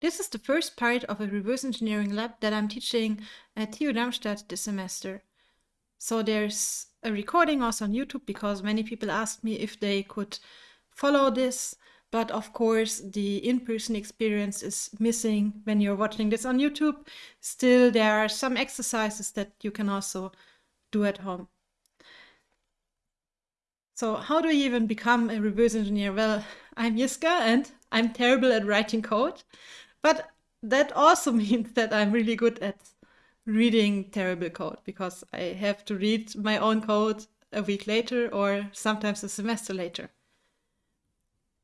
This is the first part of a reverse engineering lab that I'm teaching at TU Darmstadt this semester. So there's a recording also on YouTube because many people asked me if they could follow this. But of course, the in-person experience is missing when you're watching this on YouTube. Still, there are some exercises that you can also do at home. So how do you even become a reverse engineer? Well, I'm Jiska and I'm terrible at writing code. But that also means that I'm really good at reading terrible code because I have to read my own code a week later or sometimes a semester later.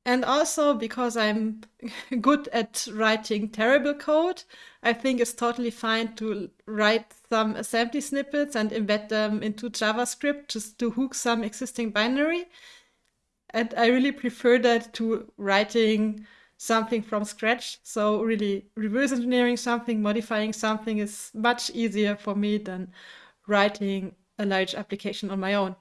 And also because I'm good at writing terrible code, I think it's totally fine to write some assembly snippets and embed them into JavaScript just to hook some existing binary. And I really prefer that to writing something from scratch. So really reverse engineering something, modifying something is much easier for me than writing a large application on my own.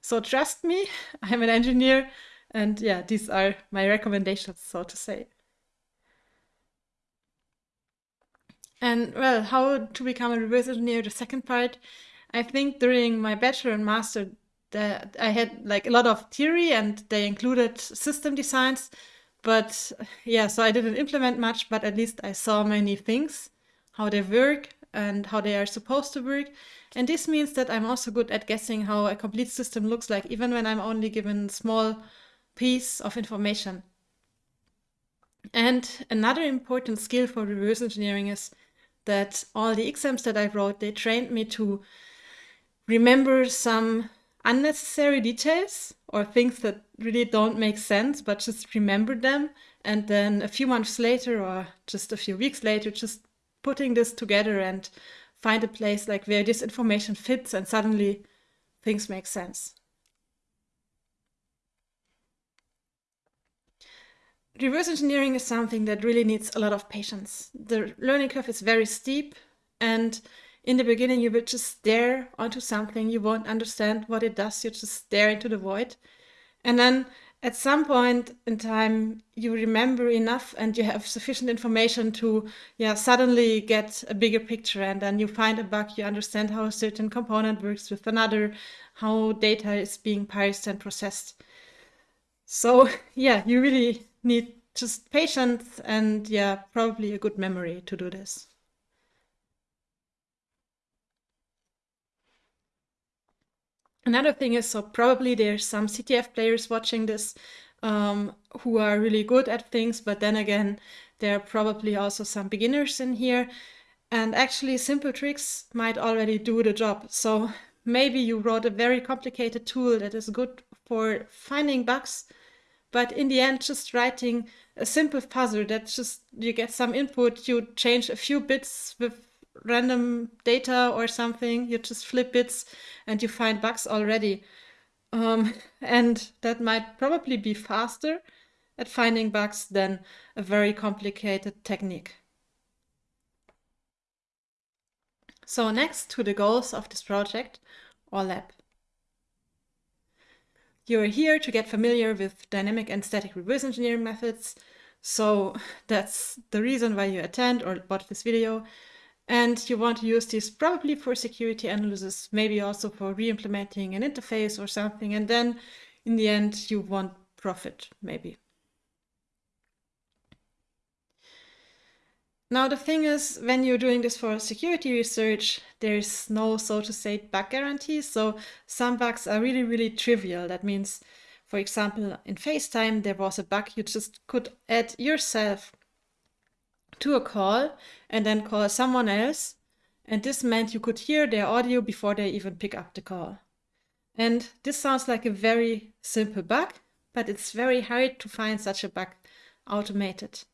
So trust me, I'm an engineer and yeah, these are my recommendations, so to say. And well, how to become a reverse engineer, the second part, I think during my bachelor and master I had like a lot of theory and they included system designs. But yeah, so I didn't implement much, but at least I saw many things, how they work and how they are supposed to work. And this means that I'm also good at guessing how a complete system looks like, even when I'm only given small piece of information. And another important skill for reverse engineering is that all the exams that I wrote, they trained me to remember some unnecessary details or things that really don't make sense, but just remember them. And then a few months later or just a few weeks later, just putting this together and find a place like where this information fits and suddenly things make sense. Reverse engineering is something that really needs a lot of patience. The learning curve is very steep and in the beginning you will just stare onto something, you won't understand what it does, you just stare into the void. And then at some point in time you remember enough and you have sufficient information to yeah suddenly get a bigger picture. And then you find a bug. You understand how a certain component works with another how data is being parsed and processed. So yeah you really need just patience and yeah probably a good memory to do this Another thing is, so probably there's some CTF players watching this um, who are really good at things, but then again, there are probably also some beginners in here. And actually, simple tricks might already do the job. So maybe you wrote a very complicated tool that is good for finding bugs, but in the end, just writing a simple fuzzer that just you get some input, you change a few bits with random data or something, you just flip bits and you find bugs already. Um, and that might probably be faster at finding bugs than a very complicated technique. So next to the goals of this project or lab. You're here to get familiar with dynamic and static reverse engineering methods. So that's the reason why you attend or watch this video. And you want to use this probably for security analysis, maybe also for re-implementing an interface or something. And then in the end, you want profit, maybe. Now, the thing is, when you're doing this for security research, there's no, so to say, bug guarantee. So some bugs are really, really trivial. That means, for example, in FaceTime, there was a bug you just could add yourself to a call and then call someone else. And this meant you could hear their audio before they even pick up the call. And this sounds like a very simple bug, but it's very hard to find such a bug automated.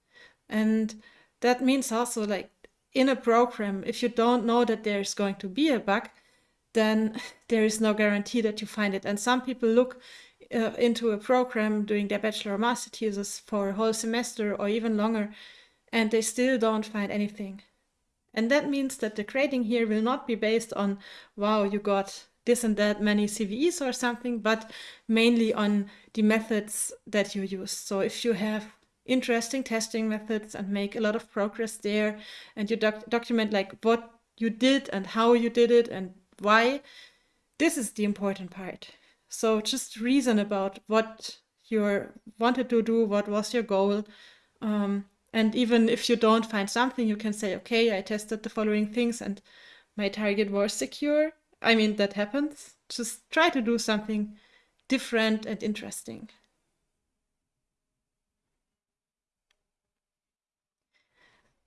And that means also like in a program, if you don't know that there's going to be a bug, then there is no guarantee that you find it. And some people look uh, into a program doing their bachelor or master thesis for a whole semester or even longer and they still don't find anything. And that means that the grading here will not be based on, wow, you got this and that many CVEs or something, but mainly on the methods that you use. So if you have interesting testing methods and make a lot of progress there and you doc document like what you did and how you did it and why this is the important part so just reason about what you wanted to do what was your goal um, and even if you don't find something you can say okay i tested the following things and my target was secure. I mean that happens. Just try to do something different and interesting.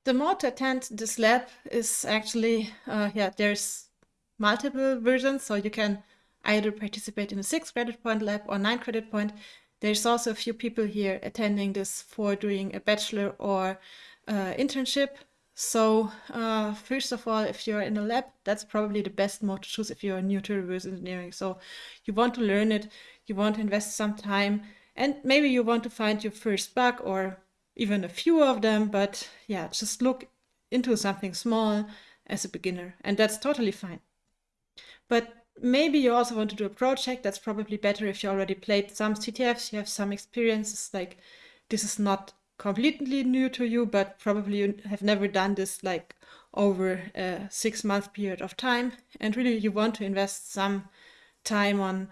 The mode to attend this lab is actually, uh, yeah, there's multiple versions, so you can either participate in a six credit point lab or nine credit point. There's also a few people here attending this for doing a bachelor or uh, internship. So uh, first of all, if you're in a lab, that's probably the best mode to choose if you're new to reverse engineering. So you want to learn it, you want to invest some time, and maybe you want to find your first bug or even a few of them, but yeah, just look into something small as a beginner, and that's totally fine. But maybe you also want to do a project. That's probably better if you already played some CTFs, you have some experiences. Like this is not completely new to you, but probably you have never done this like over a six month period of time. And really, you want to invest some time on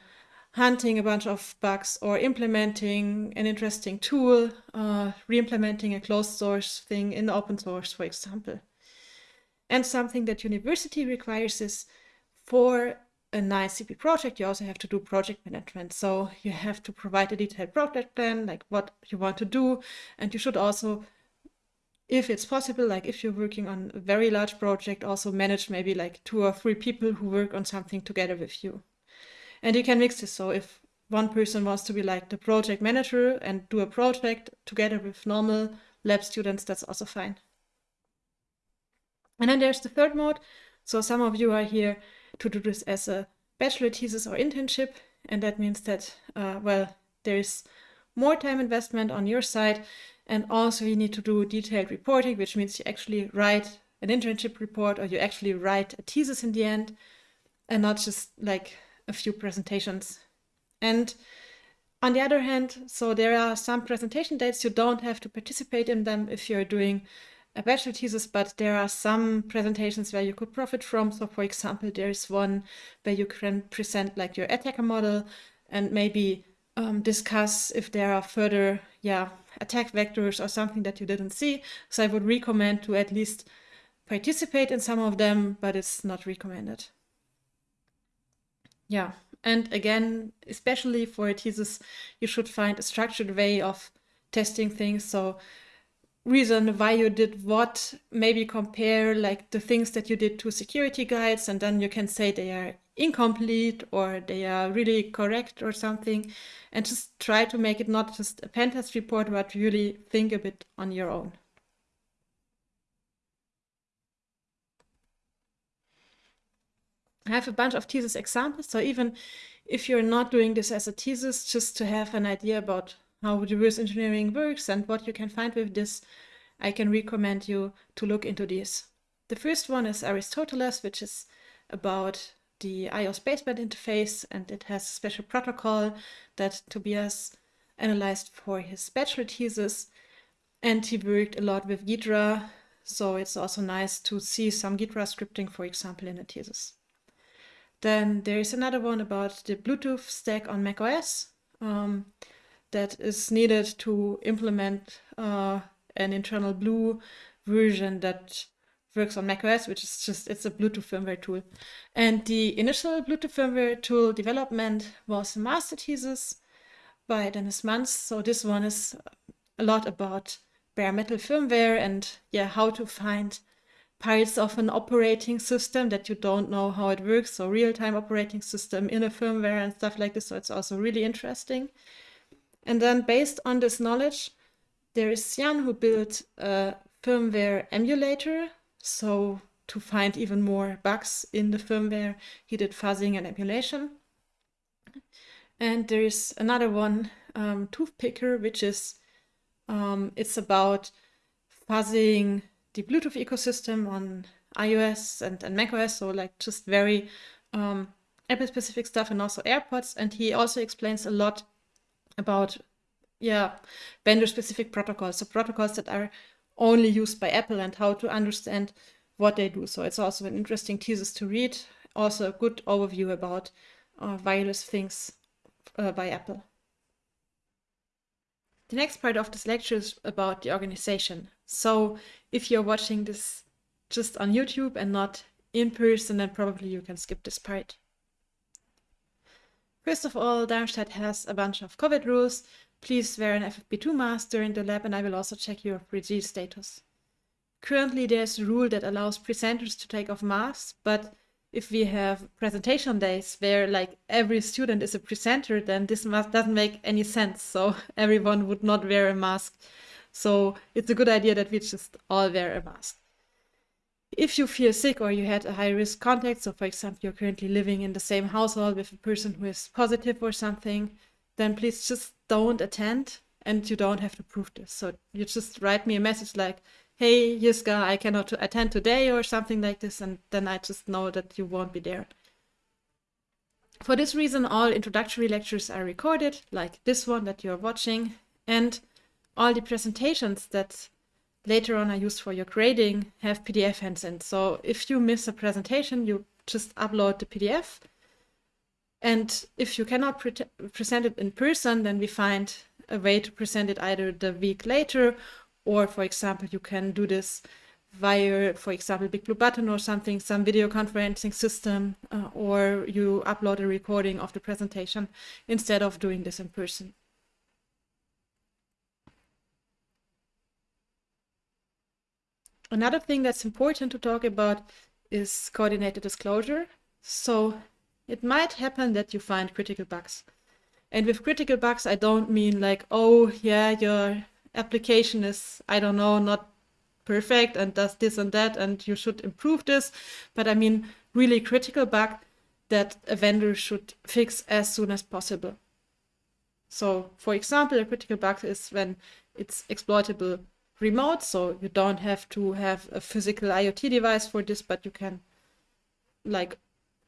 hunting a bunch of bugs or implementing an interesting tool, uh, re-implementing a closed source thing in open source, for example. And something that university requires is for a nice CP project, you also have to do project management. So you have to provide a detailed project plan, like what you want to do. And you should also, if it's possible, like if you're working on a very large project, also manage maybe like two or three people who work on something together with you. And you can mix this. So if one person wants to be like the project manager and do a project together with normal lab students, that's also fine. And then there's the third mode. So some of you are here to do this as a bachelor thesis or internship. And that means that, uh, well, there's more time investment on your side. And also you need to do detailed reporting, which means you actually write an internship report or you actually write a thesis in the end and not just like a few presentations. And on the other hand, so there are some presentation dates, you don't have to participate in them if you're doing a bachelor thesis, but there are some presentations where you could profit from. So for example, there's one where you can present like your attacker model and maybe um, discuss if there are further yeah, attack vectors or something that you didn't see. So I would recommend to at least participate in some of them, but it's not recommended. Yeah, and again, especially for a thesis, you should find a structured way of testing things. So reason why you did what, maybe compare like the things that you did to security guides, and then you can say they are incomplete or they are really correct or something, and just try to make it not just a pen test report, but really think a bit on your own. I have a bunch of thesis examples. So even if you're not doing this as a thesis, just to have an idea about how reverse engineering works and what you can find with this, I can recommend you to look into these. The first one is Aristoteles, which is about the iOS baseband interface, and it has a special protocol that Tobias analyzed for his bachelor thesis. And he worked a lot with Ghidra, so it's also nice to see some Ghidra scripting, for example, in a thesis. Then there is another one about the Bluetooth stack on macOS um, that is needed to implement uh, an InternalBlue version that works on macOS, which is just, it's a Bluetooth firmware tool. And the initial Bluetooth firmware tool development was a master thesis by Dennis Mantz. So this one is a lot about bare metal firmware and yeah, how to find parts of an operating system that you don't know how it works, so real-time operating system in a firmware and stuff like this. So it's also really interesting. And then based on this knowledge, there is Jan who built a firmware emulator. So to find even more bugs in the firmware, he did fuzzing and emulation. And there is another one, um, Toothpicker, which is, um, it's about fuzzing the Bluetooth ecosystem on iOS and, and macOS, so like just very um, Apple specific stuff and also AirPods. And he also explains a lot about yeah, vendor-specific protocols, so protocols that are only used by Apple and how to understand what they do. So it's also an interesting thesis to read, also a good overview about uh, wireless things uh, by Apple. The next part of this lecture is about the organization. So if you're watching this just on YouTube and not in person, then probably you can skip this part. First of all, Darmstadt has a bunch of COVID rules. Please wear an FFP2 mask during the lab and I will also check your 3G status. Currently, there's a rule that allows presenters to take off masks, but if we have presentation days where like every student is a presenter, then this mask doesn't make any sense. So everyone would not wear a mask. So it's a good idea that we just all wear a mask. If you feel sick or you had a high risk contact, so for example, you're currently living in the same household with a person who is positive or something, then please just don't attend and you don't have to prove this. So you just write me a message like, hey, Jiska, I cannot attend today or something like this, and then I just know that you won't be there. For this reason, all introductory lectures are recorded, like this one that you're watching, and all the presentations that later on are used for your grading have PDF hands in. So if you miss a presentation, you just upload the PDF. And if you cannot pre present it in person, then we find a way to present it either the week later or for example, you can do this via, for example, Big Blue Button or something, some video conferencing system, uh, or you upload a recording of the presentation instead of doing this in person. Another thing that's important to talk about is coordinated disclosure. So it might happen that you find critical bugs. And with critical bugs, I don't mean like, oh, yeah, your application is, I don't know, not perfect and does this and that, and you should improve this. But I mean, really critical bug that a vendor should fix as soon as possible. So, for example, a critical bug is when it's exploitable remote, so you don't have to have a physical IoT device for this, but you can, like,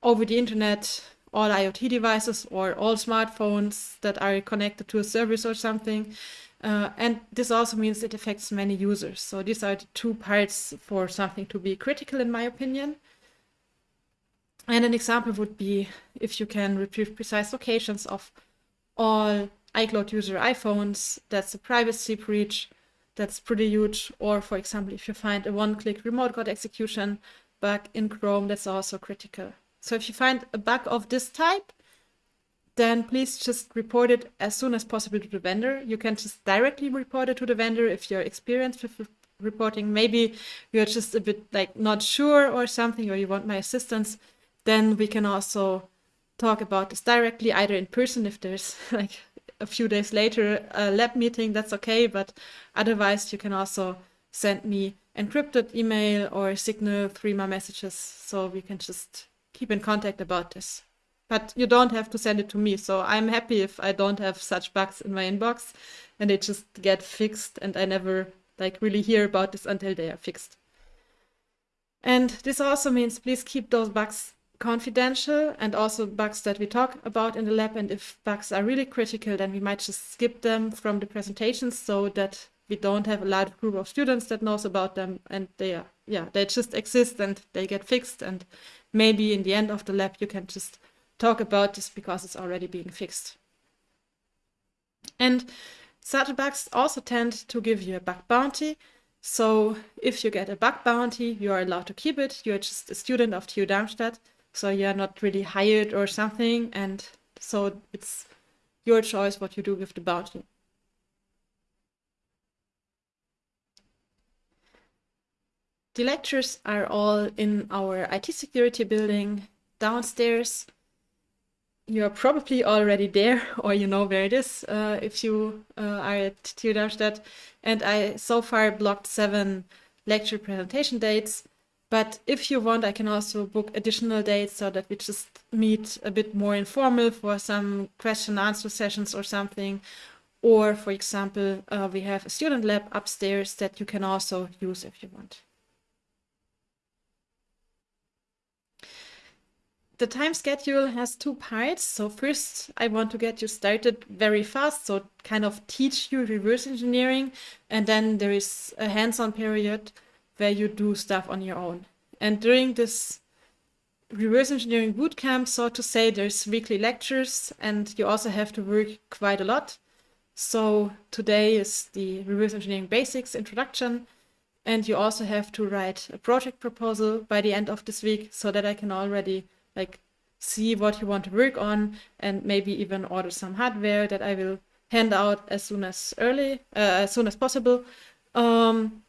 over the internet, all IoT devices or all smartphones that are connected to a service or something, uh, and this also means it affects many users. So these are the two parts for something to be critical, in my opinion. And an example would be if you can retrieve precise locations of all iCloud user iPhones, that's a privacy breach, that's pretty huge. Or for example, if you find a one-click remote code execution bug in Chrome, that's also critical. So if you find a bug of this type, then please just report it as soon as possible to the vendor. You can just directly report it to the vendor if you're experienced with reporting. Maybe you're just a bit like not sure or something, or you want my assistance. Then we can also talk about this directly, either in person if there's like a few days later a lab meeting, that's okay. But otherwise, you can also send me encrypted email or signal Threema messages so we can just keep in contact about this. But you don't have to send it to me. So I'm happy if I don't have such bugs in my inbox and they just get fixed and I never like really hear about this until they are fixed. And this also means please keep those bugs confidential and also bugs that we talk about in the lab. And if bugs are really critical, then we might just skip them from the presentations so that we don't have a large group of students that knows about them and they are, yeah, they just exist and they get fixed. And maybe in the end of the lab, you can just talk about this because it's already being fixed. And such bugs also tend to give you a bug bounty. So if you get a bug bounty, you are allowed to keep it. You're just a student of TU Darmstadt, so you're not really hired or something. And so it's your choice what you do with the bounty. The lectures are all in our IT security building downstairs you're probably already there or you know where it is uh, if you uh, are at TU Darmstadt. And I so far blocked seven lecture presentation dates. But if you want, I can also book additional dates so that we just meet a bit more informal for some question answer sessions or something. Or, for example, uh, we have a student lab upstairs that you can also use if you want. the time schedule has two parts. So first, I want to get you started very fast, so kind of teach you reverse engineering, and then there is a hands-on period where you do stuff on your own. And during this reverse engineering bootcamp, so to say, there's weekly lectures, and you also have to work quite a lot. So today is the reverse engineering basics introduction, and you also have to write a project proposal by the end of this week so that I can already like see what you want to work on and maybe even order some hardware that I will hand out as soon as early, uh, as soon as possible. Um,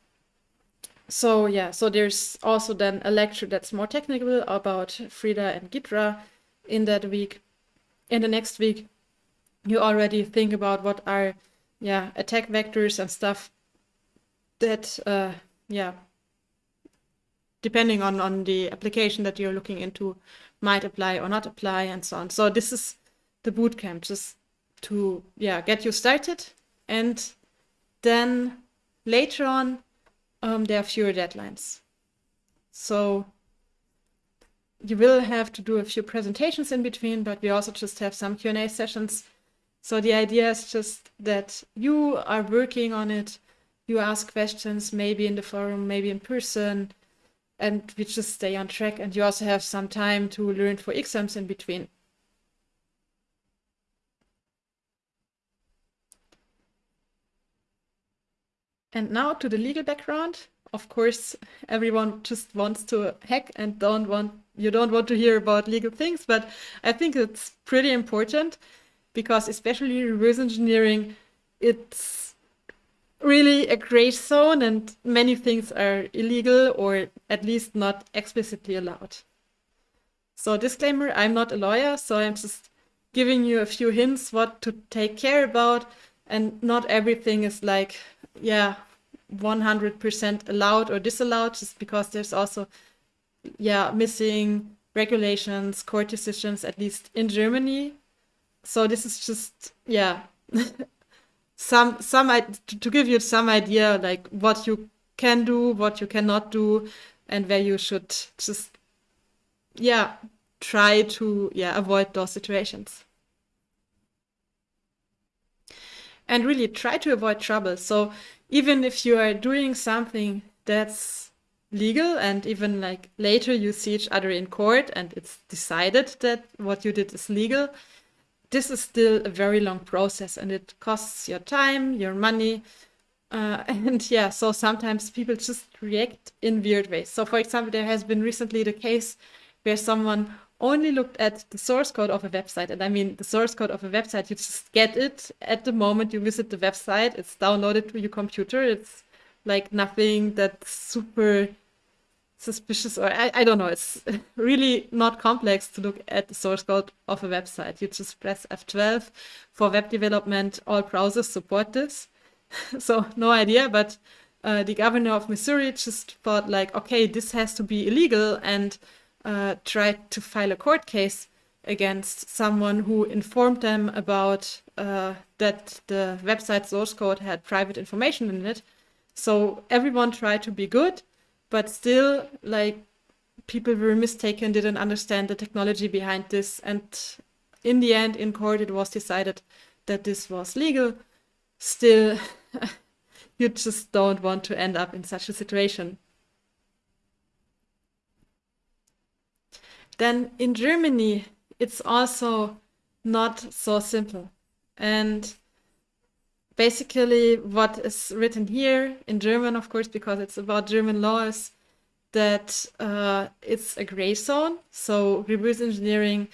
so yeah, so there's also then a lecture that's more technical about Frida and Ghidra in that week. In the next week, you already think about what are yeah attack vectors and stuff that uh, yeah depending on on the application that you're looking into might apply or not apply and so on. So this is the bootcamp, just to yeah get you started, and then later on um, there are fewer deadlines. So you will have to do a few presentations in between, but we also just have some Q&A sessions. So the idea is just that you are working on it, you ask questions, maybe in the forum, maybe in person, and we just stay on track and you also have some time to learn for exams in between. And now to the legal background. Of course, everyone just wants to hack and don't want you don't want to hear about legal things, but I think it's pretty important because especially reverse engineering, it's really a gray zone and many things are illegal or at least not explicitly allowed. So disclaimer, I'm not a lawyer, so I'm just giving you a few hints what to take care about and not everything is like, yeah, 100% allowed or disallowed just because there's also, yeah, missing regulations, court decisions, at least in Germany. So this is just, yeah, some some to give you some idea like what you can do, what you cannot do, and where you should just yeah try to yeah avoid those situations. And really try to avoid trouble. So even if you are doing something that's legal and even like later you see each other in court and it's decided that what you did is legal, this is still a very long process and it costs your time, your money. Uh, and yeah, so sometimes people just react in weird ways. So for example, there has been recently the case where someone only looked at the source code of a website. And I mean, the source code of a website, you just get it at the moment you visit the website. It's downloaded to your computer. It's like nothing that's super suspicious or I, I don't know it's really not complex to look at the source code of a website you just press f12 for web development all browsers support this so no idea but uh, the governor of missouri just thought like okay this has to be illegal and uh, tried to file a court case against someone who informed them about uh, that the website source code had private information in it. So everyone tried to be good but still like people were mistaken didn't understand the technology behind this. And in the end in court it was decided that this was legal. Still you just don't want to end up in such a situation then in germany it's also not so simple and basically what is written here in German, of course, because it's about German law, is that uh, it's a gray zone. So reverse engineering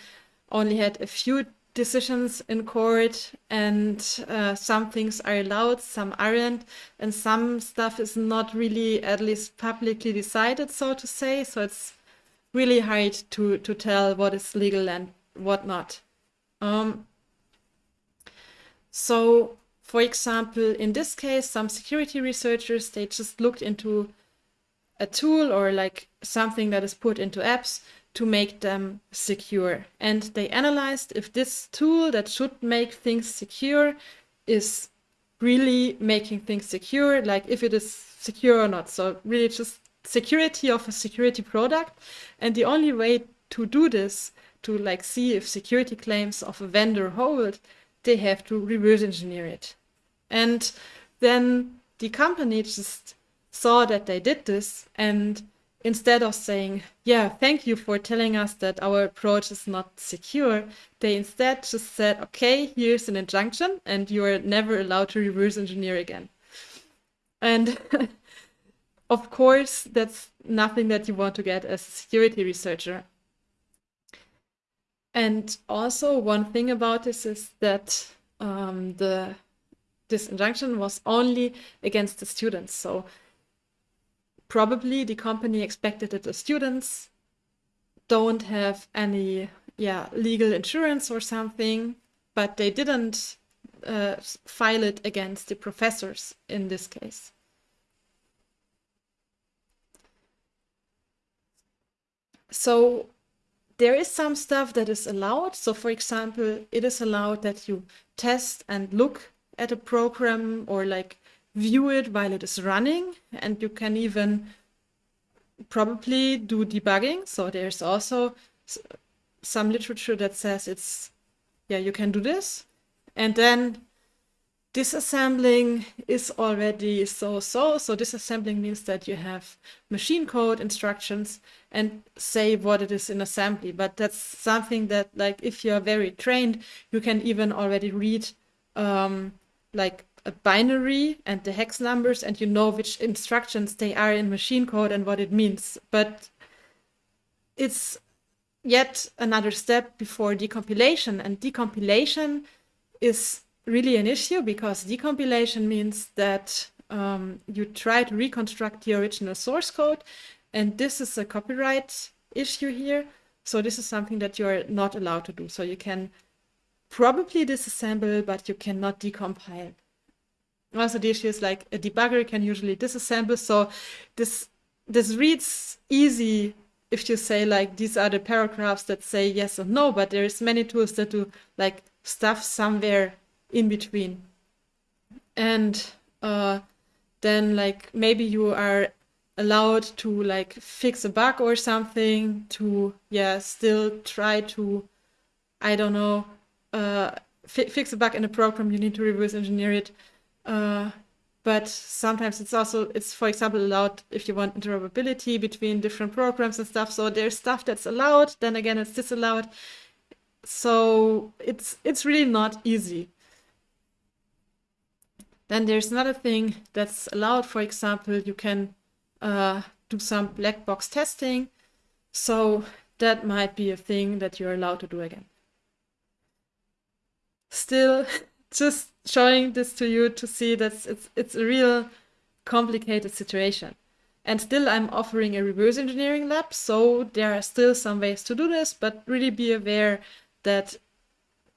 only had a few decisions in court and uh, some things are allowed, some aren't, and some stuff is not really at least publicly decided, so to say. So it's really hard to, to tell what is legal and what not. Um, so for example, in this case, some security researchers, they just looked into a tool or like something that is put into apps to make them secure. And they analyzed if this tool that should make things secure is really making things secure, like if it is secure or not. So really just security of a security product. And the only way to do this, to like see if security claims of a vendor hold, they have to reverse engineer it. And then the company just saw that they did this and instead of saying, yeah, thank you for telling us that our approach is not secure, they instead just said, okay, here's an injunction and you are never allowed to reverse engineer again. And of course, that's nothing that you want to get as a security researcher. And also one thing about this is that um, the this injunction was only against the students. So probably the company expected that the students don't have any yeah legal insurance or something, but they didn't uh, file it against the professors in this case. So there is some stuff that is allowed. So for example, it is allowed that you test and look at a program or like view it while it is running. And you can even probably do debugging. So there's also some literature that says it's, yeah, you can do this. And then disassembling is already so-so. So disassembling means that you have machine code instructions and say what it is in assembly. But that's something that like if you're very trained, you can even already read um, like a binary and the hex numbers and you know which instructions they are in machine code and what it means. But it's yet another step before decompilation and decompilation is really an issue because decompilation means that um, you try to reconstruct the original source code and this is a copyright issue here. So this is something that you're not allowed to do. So you can probably disassemble, but you cannot decompile. Also the issue is like a debugger can usually disassemble. So this this reads easy if you say like these are the paragraphs that say yes or no, but there's many tools that do like stuff somewhere in between. And uh, then like maybe you are allowed to like fix a bug or something to yeah still try to I don't know uh, fi fix a bug in a program you need to reverse engineer it. Uh, but sometimes it's also it's for example allowed if you want interoperability between different programs and stuff. So there's stuff that's allowed then again it's disallowed. So it's it's really not easy then there's another thing that's allowed. For example, you can uh, do some black box testing. So that might be a thing that you're allowed to do again. Still, just showing this to you to see that it's, it's a real complicated situation. And still I'm offering a reverse engineering lab, so there are still some ways to do this, but really be aware that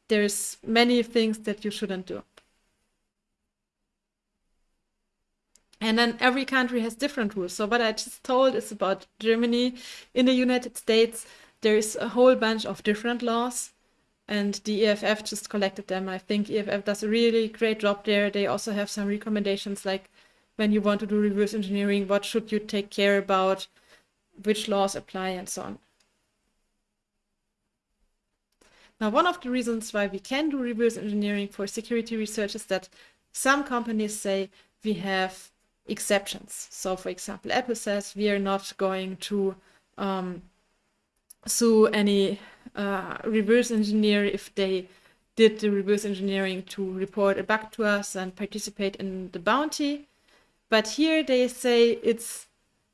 there's many things that you shouldn't do. And then every country has different rules. So what I just told is about Germany. In the United States, there's a whole bunch of different laws and the EFF just collected them. I think EFF does a really great job there. They also have some recommendations like when you want to do reverse engineering, what should you take care about, which laws apply and so on. Now, one of the reasons why we can do reverse engineering for security research is that some companies say we have exceptions. So for example, Apple says we are not going to um, sue any uh, reverse engineer if they did the reverse engineering to report a bug to us and participate in the bounty. But here they say it's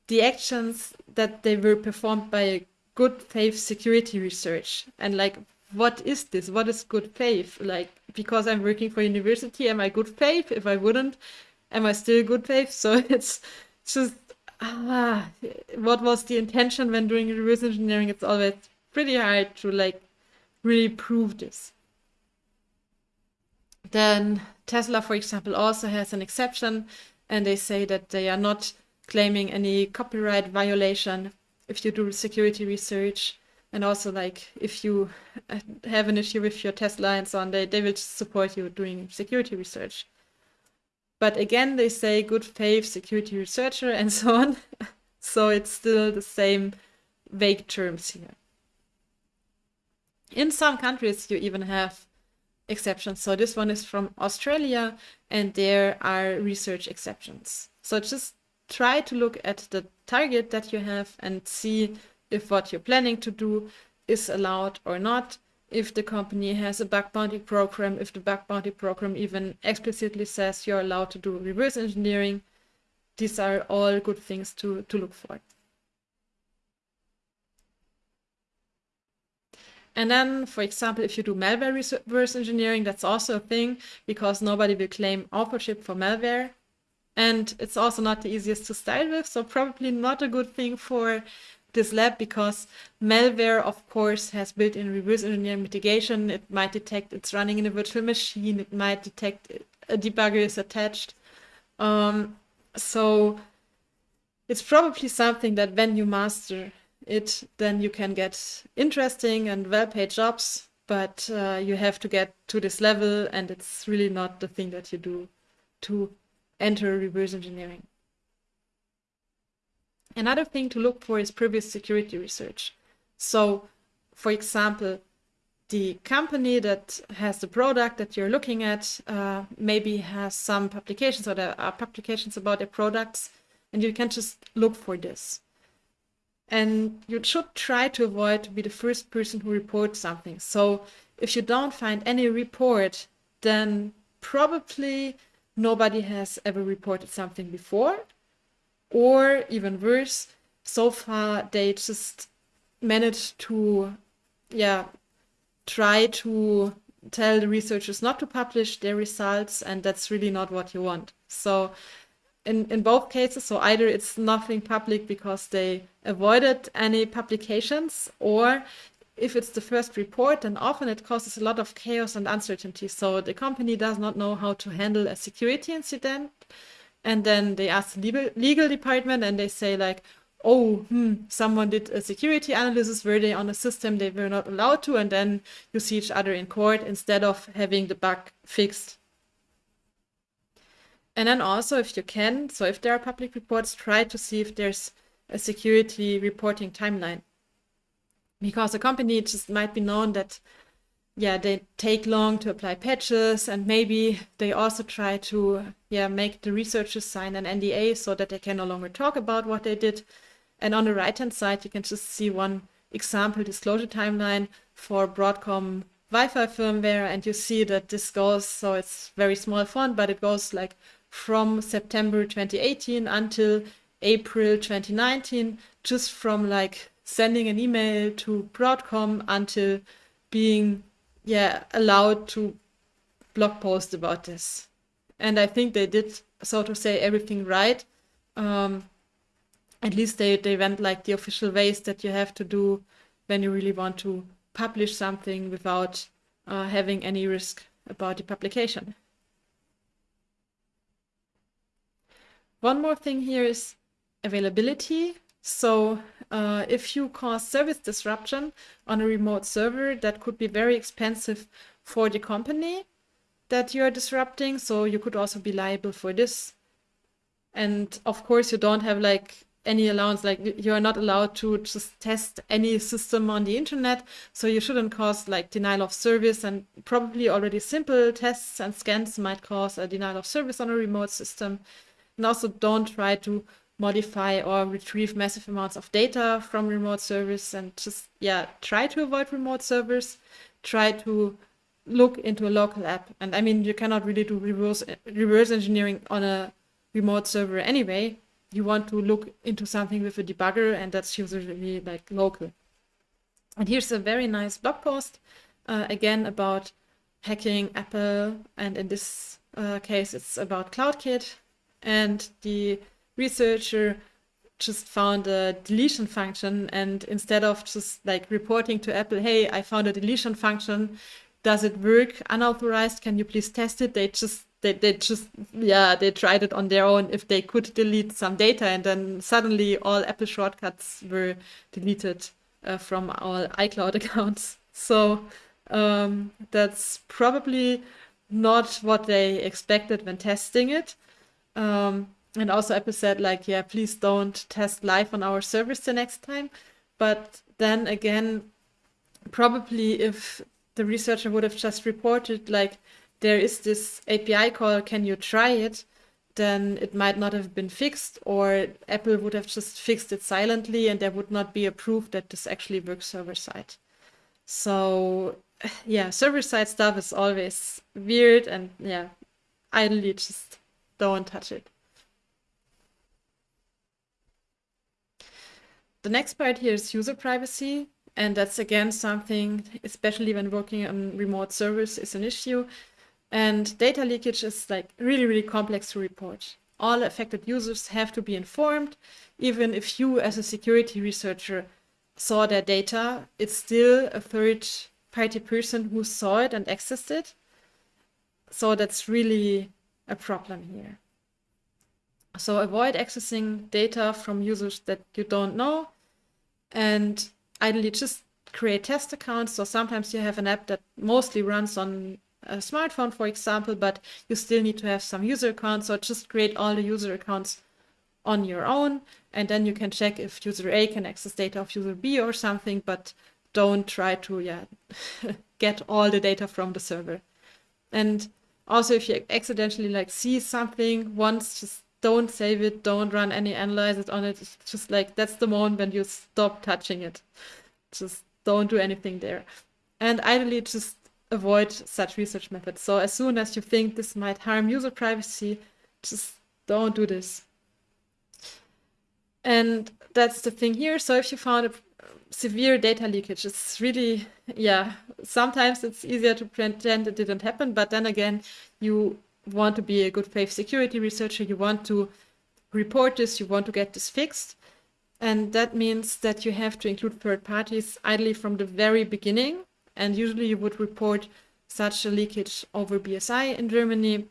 the actions that they were performed by a good faith security research. And like, what is this? What is good faith? Like, because I'm working for university, am I good faith? If I wouldn't, am I still good faith? So it's just ah, what was the intention when doing reverse engineering? It's always pretty hard to like really prove this. Then Tesla, for example, also has an exception, and they say that they are not claiming any copyright violation if you do security research. And also, like, if you have an issue with your Tesla and so on, they, they will support you doing security research. But again, they say good faith security researcher and so on. so it's still the same vague terms here. In some countries, you even have exceptions. So this one is from Australia, and there are research exceptions. So just try to look at the target that you have and see if what you're planning to do is allowed or not. If the company has a bug bounty program, if the bug bounty program even explicitly says you're allowed to do reverse engineering, these are all good things to, to look for. And then, for example, if you do malware reverse engineering, that's also a thing because nobody will claim authorship for malware. And it's also not the easiest to style with, so probably not a good thing for this lab because malware, of course, has built-in reverse engineering mitigation. It might detect it's running in a virtual machine. It might detect a debugger is attached. Um, so it's probably something that when you master it, then you can get interesting and well-paid jobs, but uh, you have to get to this level, and it's really not the thing that you do to enter reverse engineering. Another thing to look for is previous security research. So, for example, the company that has the product that you're looking at uh, maybe has some publications or there are publications about their products, and you can just look for this. And you should try to avoid to be the first person who reports something. So if you don't find any report, then probably nobody has ever reported something before. Or even worse, so far they just managed to, yeah, try to tell the researchers not to publish their results, and that's really not what you want. So in, in both cases, so either it's nothing public because they avoided any publications, or if it's the first report, then often it causes a lot of chaos and uncertainty. So the company does not know how to handle a security incident. And then they ask the legal, legal department and they say like, oh, hmm, someone did a security analysis, were they on a system they were not allowed to? And then you see each other in court instead of having the bug fixed. And then also, if you can, so if there are public reports, try to see if there's a security reporting timeline. Because a company just might be known that, yeah, they take long to apply patches and maybe they also try to, yeah, make the researchers sign an NDA so that they can no longer talk about what they did. And on the right-hand side, you can just see one example disclosure timeline for Broadcom Wi-Fi firmware, and you see that this goes, so it's very small font, but it goes like from September 2018 until April 2019, just from like sending an email to Broadcom until being yeah allowed to blog post about this. And I think they did, so to say, everything right. Um, at least they, they went like the official ways that you have to do when you really want to publish something without uh, having any risk about the publication. One more thing here is availability. So uh, if you cause service disruption on a remote server, that could be very expensive for the company that you're disrupting. So you could also be liable for this. And of course, you don't have like any allowance, like you're not allowed to just test any system on the internet. So you shouldn't cause like denial of service and probably already simple tests and scans might cause a denial of service on a remote system. And also don't try to modify or retrieve massive amounts of data from remote servers and just, yeah, try to avoid remote servers. Try to look into a local app. And I mean, you cannot really do reverse, reverse engineering on a remote server anyway. You want to look into something with a debugger, and that's usually like local. And here's a very nice blog post, uh, again, about hacking Apple. And in this uh, case, it's about CloudKit and the researcher just found a deletion function and instead of just like reporting to Apple, hey, I found a deletion function, does it work unauthorized? Can you please test it? They just they, they just yeah they tried it on their own if they could delete some data and then suddenly all apple shortcuts were deleted uh, from all icloud accounts so um, that's probably not what they expected when testing it um, and also Apple said like, yeah, please don't test live on our servers the next time. But then again, probably if the researcher would have just reported like there is this API call, can you try it? Then it might not have been fixed, or Apple would have just fixed it silently, and there would not be a proof that this actually works server side. So, yeah, server side stuff is always weird, and yeah, idly just don't touch it. The next part here is user privacy. And that's again something, especially when working on remote servers, is an issue. And data leakage is like really, really complex to report. All affected users have to be informed. Even if you, as a security researcher, saw their data, it's still a third party person who saw it and accessed it. So that's really a problem here. So avoid accessing data from users that you don't know and ideally just create test accounts. So sometimes you have an app that mostly runs on a smartphone, for example, but you still need to have some user accounts. So just create all the user accounts on your own, and then you can check if user A can access data of user B or something, but don't try to yeah get all the data from the server. And also if you accidentally like see something once, just don't save it, don't run any analysis on it. It's just like that's the moment when you stop touching it. Just don't do anything there. And ideally just avoid such research methods. So as soon as you think this might harm user privacy, just don't do this. And that's the thing here. So if you found a severe data leakage, it's really, yeah, sometimes it's easier to pretend it didn't happen, but then again, you want to be a good faith security researcher, you want to report this, you want to get this fixed. And that means that you have to include third parties ideally from the very beginning. And usually you would report such a leakage over BSI in Germany.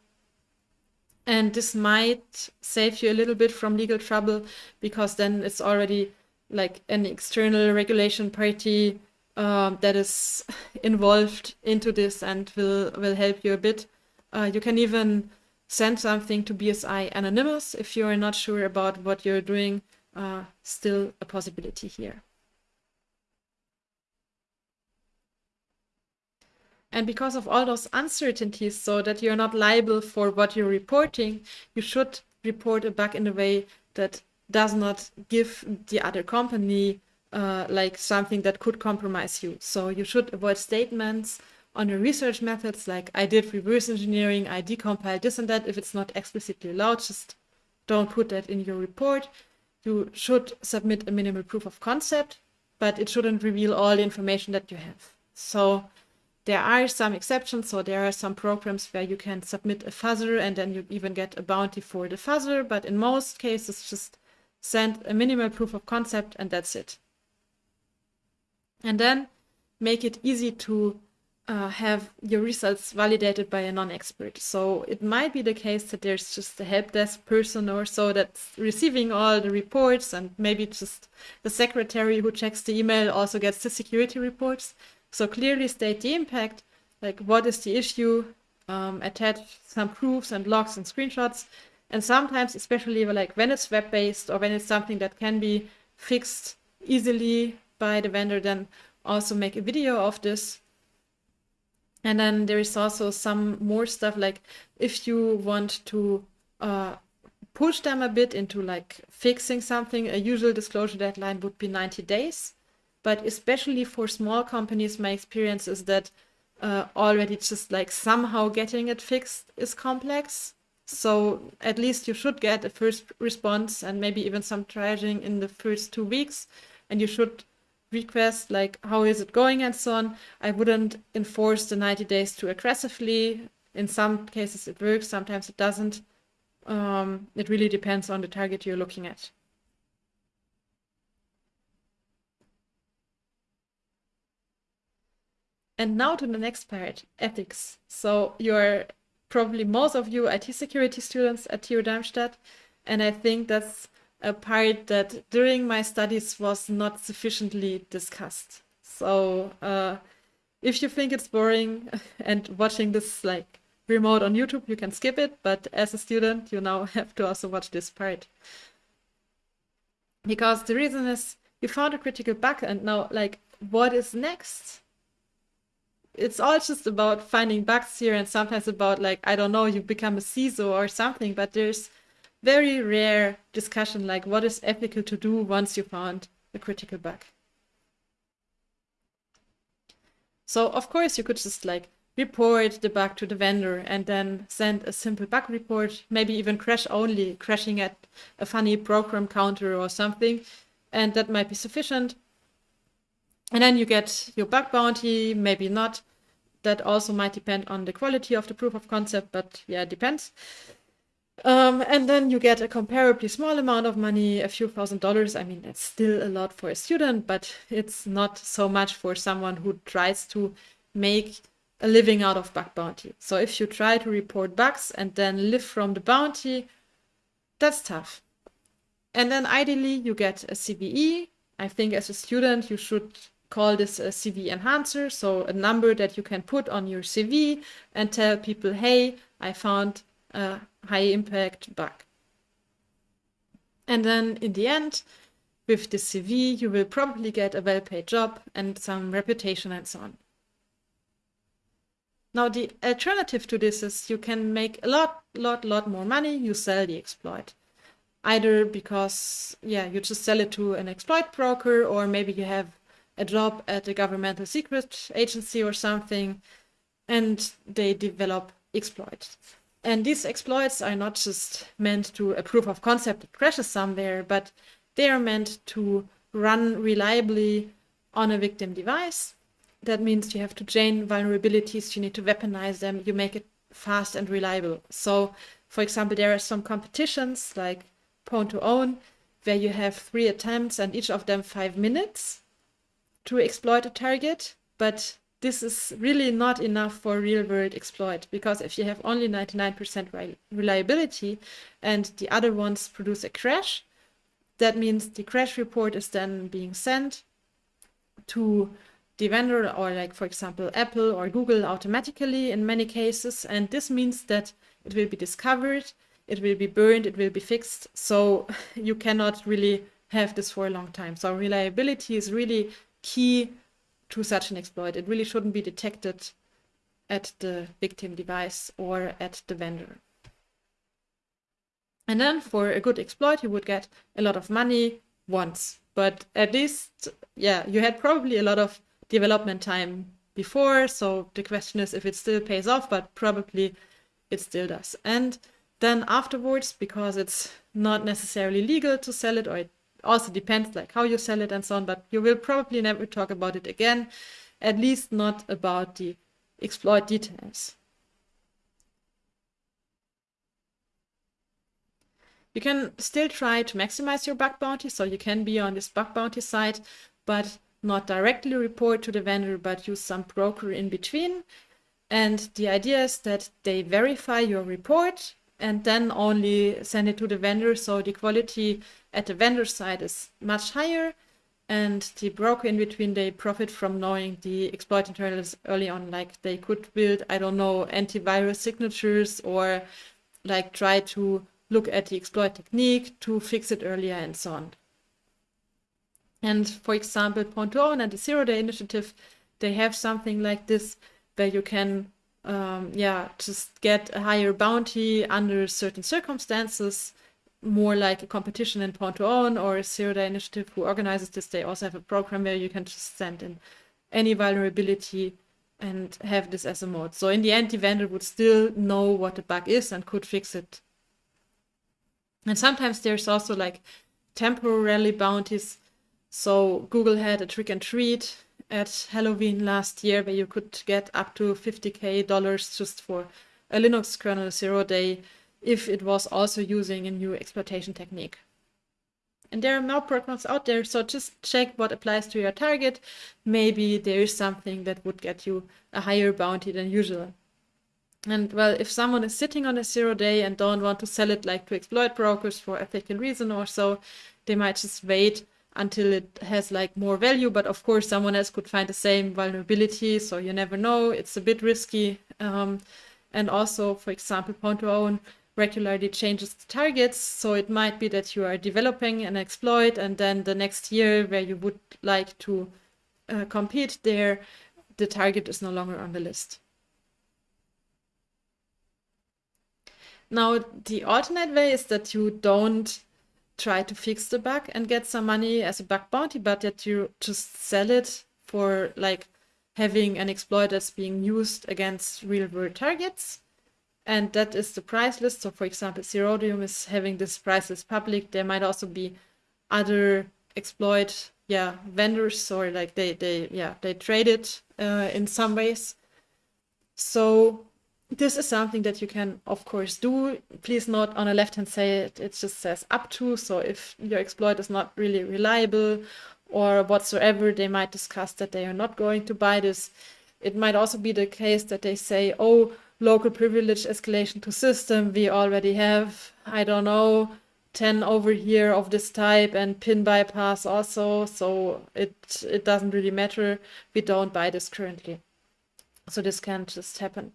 And this might save you a little bit from legal trouble because then it's already like an external regulation party um, that is involved into this and will, will help you a bit. Uh, you can even send something to BSI anonymous if you are not sure about what you're doing. Uh, still a possibility here. And because of all those uncertainties, so that you're not liable for what you're reporting, you should report a bug in a way that does not give the other company uh, like something that could compromise you. So you should avoid statements on the research methods, like I did reverse engineering, I decompiled this and that. If it's not explicitly allowed, just don't put that in your report. You should submit a minimal proof of concept, but it shouldn't reveal all the information that you have. So there are some exceptions. So there are some programs where you can submit a fuzzer and then you even get a bounty for the fuzzer. But in most cases, just send a minimal proof of concept and that's it. And then make it easy to uh, have your results validated by a non-expert. So it might be the case that there's just a help desk person or so that's receiving all the reports and maybe just the secretary who checks the email also gets the security reports. So clearly state the impact, like what is the issue, um, attach some proofs and logs and screenshots. And sometimes, especially like when it's web-based or when it's something that can be fixed easily by the vendor, then also make a video of this and then there is also some more stuff like if you want to uh, push them a bit into like fixing something, a usual disclosure deadline would be 90 days. But especially for small companies, my experience is that uh, already just like somehow getting it fixed is complex. So at least you should get a first response and maybe even some triaging in the first two weeks. And you should request like how is it going and so on. I wouldn't enforce the 90 days too aggressively. In some cases it works, sometimes it doesn't. Um, it really depends on the target you're looking at. And now to the next part, ethics. So you're probably most of you IT security students at TU Darmstadt, and I think that's a part that during my studies was not sufficiently discussed. So uh, if you think it's boring and watching this like remote on YouTube, you can skip it. But as a student, you now have to also watch this part. Because the reason is you found a critical bug and now like what is next? it's all just about finding bugs here and sometimes about like, I don't know, you become a CISO or something, but there's very rare discussion like what is ethical to do once you found a critical bug. So of course you could just like report the bug to the vendor and then send a simple bug report, maybe even crash only, crashing at a funny program counter or something. And that might be sufficient. And then you get your bug bounty, maybe not. That also might depend on the quality of the proof of concept, but yeah, it depends. Um, and then you get a comparably small amount of money, a few thousand dollars. I mean, that's still a lot for a student, but it's not so much for someone who tries to make a living out of bug bounty. So if you try to report bugs and then live from the bounty, that's tough. And then ideally you get a CVE. I think as a student you should call this a CV enhancer, so a number that you can put on your CV and tell people, hey, I found a high impact bug. And then in the end, with the CV, you will probably get a well-paid job and some reputation and so on. Now the alternative to this is you can make a lot, lot, lot more money. You sell the exploit. Either because, yeah, you just sell it to an exploit broker or maybe you have a job at a governmental secret agency or something and they develop exploits. And these exploits are not just meant to a proof of concept that crashes somewhere, but they are meant to run reliably on a victim device that means you have to chain vulnerabilities, you need to weaponize them, you make it fast and reliable. So, for example, there are some competitions like Pwn2Own, where you have three attempts and each of them five minutes to exploit a target. But this is really not enough for real world exploit because if you have only 99% reliability and the other ones produce a crash, that means the crash report is then being sent to the vendor or like, for example, Apple or Google automatically in many cases. And this means that it will be discovered, it will be burned, it will be fixed. So you cannot really have this for a long time. So reliability is really key to such an exploit. It really shouldn't be detected at the victim device or at the vendor. And then for a good exploit, you would get a lot of money once. But at least, yeah, you had probably a lot of development time before. So the question is if it still pays off, but probably it still does. And then afterwards, because it's not necessarily legal to sell it, or it also depends like how you sell it and so on, but you will probably never talk about it again, at least not about the exploit details. You can still try to maximize your bug bounty, so you can be on this bug bounty site, but not directly report to the vendor, but use some broker in between. And the idea is that they verify your report and then only send it to the vendor. So the quality at the vendor side is much higher. And the broker in between, they profit from knowing the exploit internals early on. Like they could build, I don't know, antivirus signatures or like try to look at the exploit technique to fix it earlier and so on. And for example, to and the Zero Day Initiative, they have something like this where you can, um, yeah, just get a higher bounty under certain circumstances, more like a competition in Pwn2Own or a Zero Day Initiative who organizes this. They also have a program where you can just send in any vulnerability and have this as a mode. So in the end, the vendor would still know what the bug is and could fix it. And sometimes there's also like temporarily bounties so Google had a trick and treat at Halloween last year where you could get up to 50k dollars just for a Linux kernel zero day if it was also using a new exploitation technique. And there are more programs out there, so just check what applies to your target. Maybe there is something that would get you a higher bounty than usual. And well, if someone is sitting on a zero day and don't want to sell it like to exploit brokers for ethical reason or so, they might just wait until it has like more value. But of course, someone else could find the same vulnerability. So you never know. It's a bit risky. Um, and also, for example, Pwn2Own regularly changes the targets. So it might be that you are developing an exploit and then the next year where you would like to uh, compete there, the target is no longer on the list. Now, the alternate way is that you don't try to fix the bug and get some money as a bug bounty, but that you just sell it for like having an exploit that's being used against real world targets. And that is the price list. So for example, Zerodium is having this price list public. There might also be other exploit yeah vendors or like they they yeah they trade it uh, in some ways so this is something that you can of course do please note on the left hand side it just says up to so if your exploit is not really reliable or whatsoever they might discuss that they are not going to buy this it might also be the case that they say oh local privilege escalation to system. We already have i don't know 10 over here of this type and pin bypass also. So it it doesn't really matter. We don't buy this currently. So this can just happen.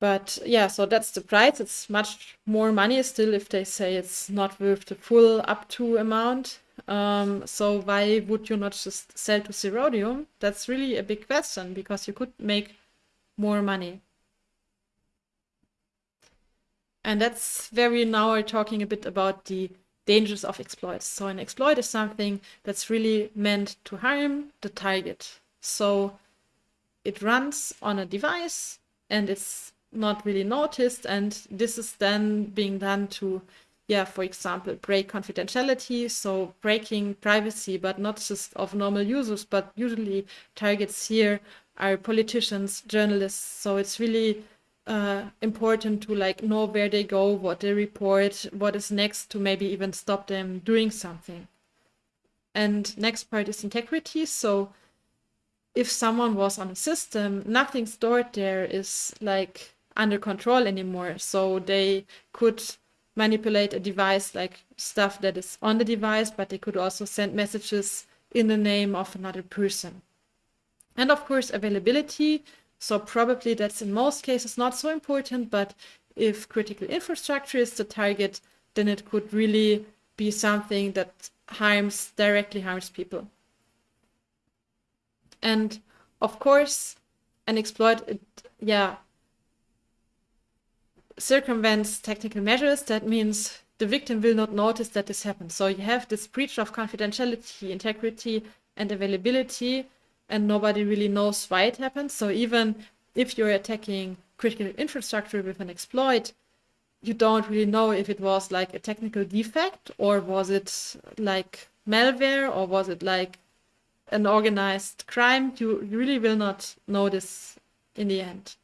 But yeah so that's the price. It's much more money still if they say it's not worth the full up to amount. Um, so why would you not just sell to Zerodium? That's really a big question because you could make more money. And that's where we now are talking a bit about the dangers of exploits. So an exploit is something that's really meant to harm the target. So it runs on a device and it's not really noticed and this is then being done to yeah for example break confidentiality so breaking privacy but not just of normal users but usually targets here are politicians journalists so it's really uh, important to like know where they go, what they report, what is next to maybe even stop them doing something. And next part is integrity. So if someone was on a system, nothing stored there is like under control anymore. So they could manipulate a device like stuff that is on the device, but they could also send messages in the name of another person. And of course, availability. So probably that's in most cases not so important, but if critical infrastructure is the target, then it could really be something that harms, directly harms people. And of course, an exploit, it, yeah, circumvents technical measures. That means the victim will not notice that this happened. So you have this breach of confidentiality, integrity, and availability and nobody really knows why it happens. So even if you're attacking critical infrastructure with an exploit, you don't really know if it was like a technical defect or was it like malware or was it like an organized crime. You, really will not know this in the end.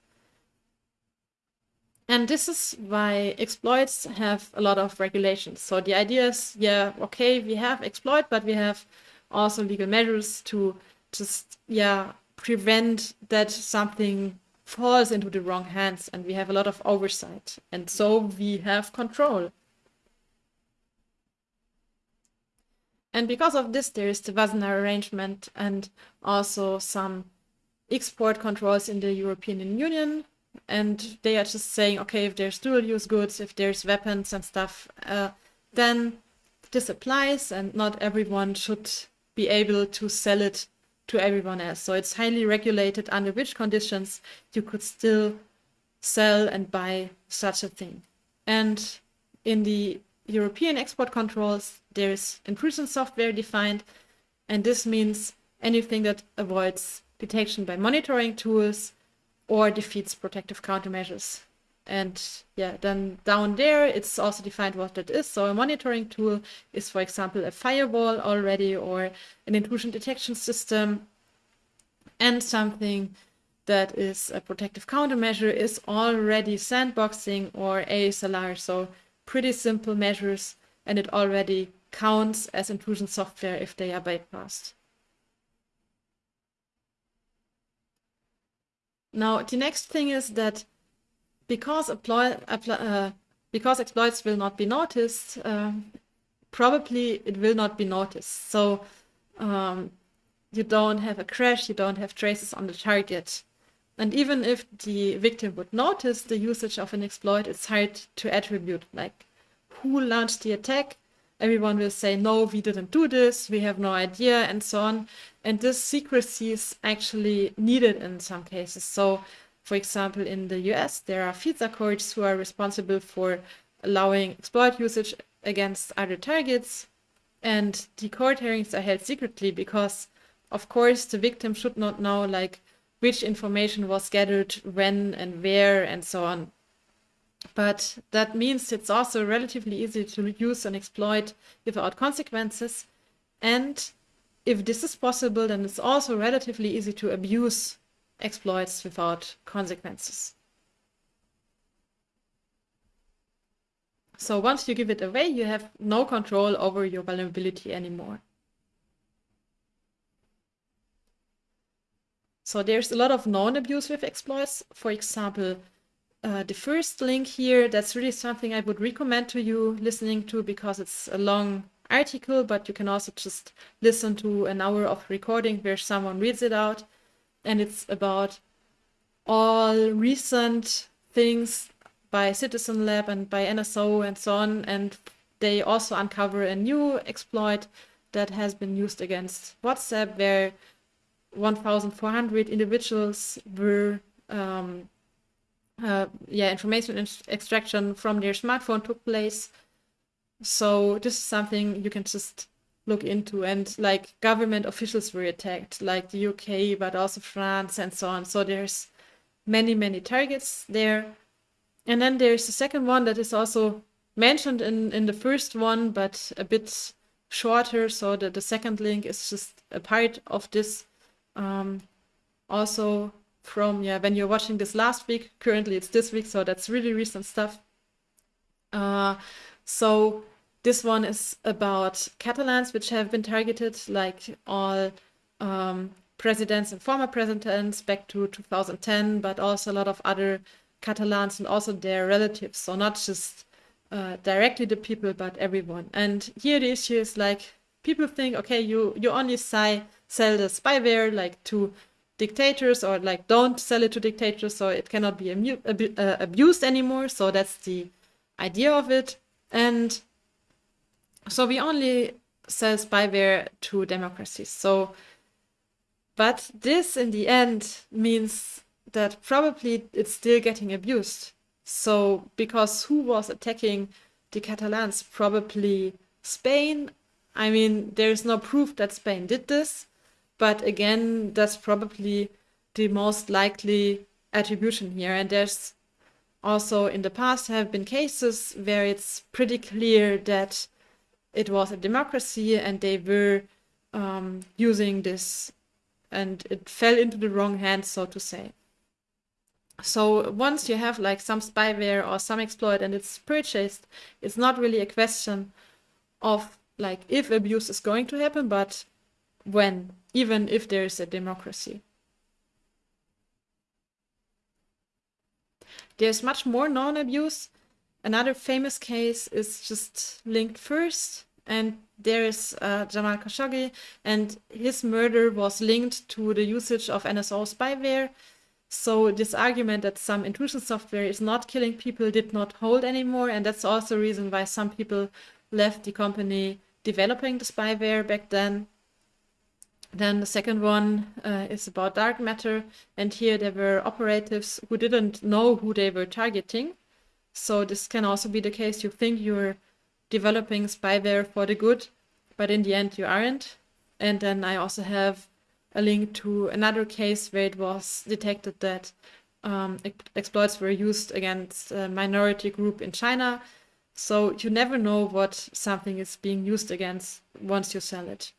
And this is why exploits have a lot of regulations. So the idea is, yeah, okay, we have exploit, but we have also legal measures to just yeah prevent that something falls into the wrong hands and we have a lot of oversight and so we have control. And because of this there is the Wassenaar arrangement and also some export controls in the European Union and they are just saying okay if there's dual use goods if there's weapons and stuff uh, then this applies and not everyone should be able to sell it to everyone else. So it's highly regulated under which conditions you could still sell and buy such a thing. And in the European export controls, there's intrusion software defined, and this means anything that avoids detection by monitoring tools or defeats protective countermeasures. And yeah, then down there, it's also defined what that is. So a monitoring tool is, for example, a firewall already or an intrusion detection system. And something that is a protective countermeasure is already sandboxing or ASLR. So pretty simple measures and it already counts as intrusion software if they are bypassed. Now, the next thing is that because apply, apply, uh, because exploits will not be noticed, uh, probably it will not be noticed. So um, you don't have a crash, you don't have traces on the target. And even if the victim would notice the usage of an exploit, it's hard to attribute, like who launched the attack, everyone will say, no, we didn't do this, we have no idea, and so on. And this secrecy is actually needed in some cases. So, for example, in the US, there are FISA courts who are responsible for allowing exploit usage against other targets. And the court hearings are held secretly because, of course, the victim should not know like which information was gathered when and where and so on. But that means it's also relatively easy to use and exploit without consequences. And if this is possible, then it's also relatively easy to abuse exploits without consequences. So once you give it away, you have no control over your vulnerability anymore. So there's a lot of known abuse with exploits. For example, uh, the first link here, that's really something I would recommend to you listening to because it's a long article, but you can also just listen to an hour of recording where someone reads it out. And it's about all recent things by Citizen Lab and by NSO and so on. And they also uncover a new exploit that has been used against WhatsApp where 1,400 individuals were um, uh, yeah, information extraction from their smartphone took place. So this is something you can just look into and like government officials were attacked, like the UK, but also France and so on. So there's many, many targets there. And then there's the second one that is also mentioned in, in the first one, but a bit shorter. So that the second link is just a part of this. Um, also from yeah when you're watching this last week. Currently it's this week, so that's really recent stuff. Uh, so this one is about Catalans which have been targeted, like all um, presidents and former presidents back to 2010, but also a lot of other Catalans and also their relatives. So not just uh, directly the people, but everyone. And here the issue is like people think, okay, you you only sell the spyware like to dictators or like don't sell it to dictators so it cannot be uh, abused anymore so that's the idea of it and so we only sell spyware to democracies. So but this in the end means that probably it's still getting abused. So because who was attacking the catalans? Probably spain. I mean there's no proof that spain did this but again, that's probably the most likely attribution here. And there's also in the past have been cases where it's pretty clear that it was a democracy and they were um, using this and it fell into the wrong hands, so to say. So once you have like some spyware or some exploit and it's purchased, it's not really a question of like if abuse is going to happen, but when even if there is a democracy. There's much more non-abuse. Another famous case is just linked first, and there is uh, Jamal Khashoggi, and his murder was linked to the usage of NSO spyware. So this argument that some intrusion software is not killing people did not hold anymore, and that's also a reason why some people left the company developing the spyware back then. Then the second one uh, is about DarkMatter. And here there were operatives who didn't know who they were targeting. So this can also be the case. You think you're developing spyware for the good, but in the end you aren't. And then I also have a link to another case where it was detected that um, exploits were used against a minority group in China. So you never know what something is being used against once you sell it.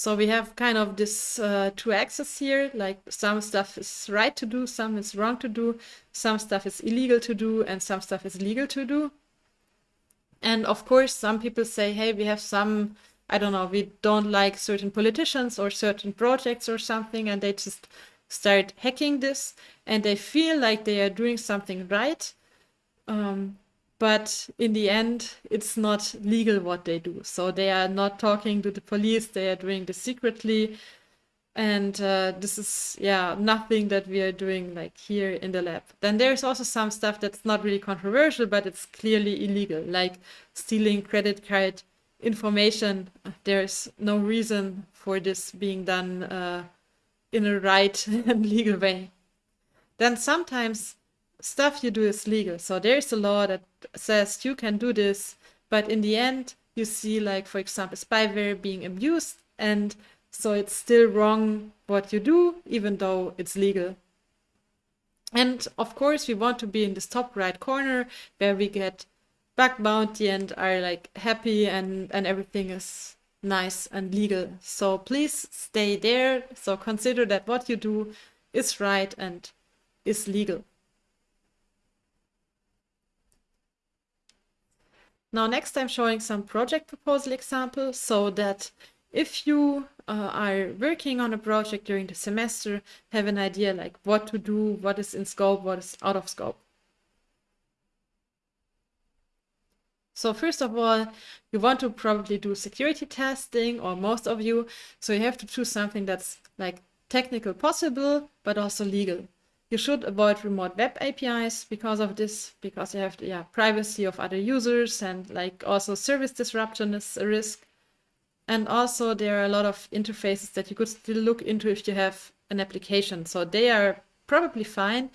So we have kind of this uh, two axes here, like some stuff is right to do, some is wrong to do, some stuff is illegal to do, and some stuff is legal to do. And of course, some people say, hey, we have some, I don't know, we don't like certain politicians or certain projects or something, and they just start hacking this, and they feel like they are doing something right. Um, but in the end it's not legal what they do. So they are not talking to the police they are doing this secretly. And uh, this is yeah nothing that we are doing like here in the lab. Then there's also some stuff that's not really controversial but it's clearly illegal like stealing credit card information. There's no reason for this being done uh, in a right and legal way. Then sometimes stuff you do is legal. So there's a law that says you can do this but in the end you see like for example spyware being abused and so it's still wrong what you do, even though it's legal. And of course, we want to be in this top right corner where we get bug bounty and are like happy and, and everything is nice and legal. So please stay there. So consider that what you do is right and is legal. Now next I'm showing some project proposal examples so that if you uh, are working on a project during the semester, have an idea like what to do, what is in scope, what is out of scope. So first of all, you want to probably do security testing, or most of you, so you have to choose something that's like technical possible, but also legal. You should avoid remote web APIs because of this, because you have yeah, privacy of other users and like also service disruption is a risk. And also there are a lot of interfaces that you could still look into if you have an application. So they are probably fine.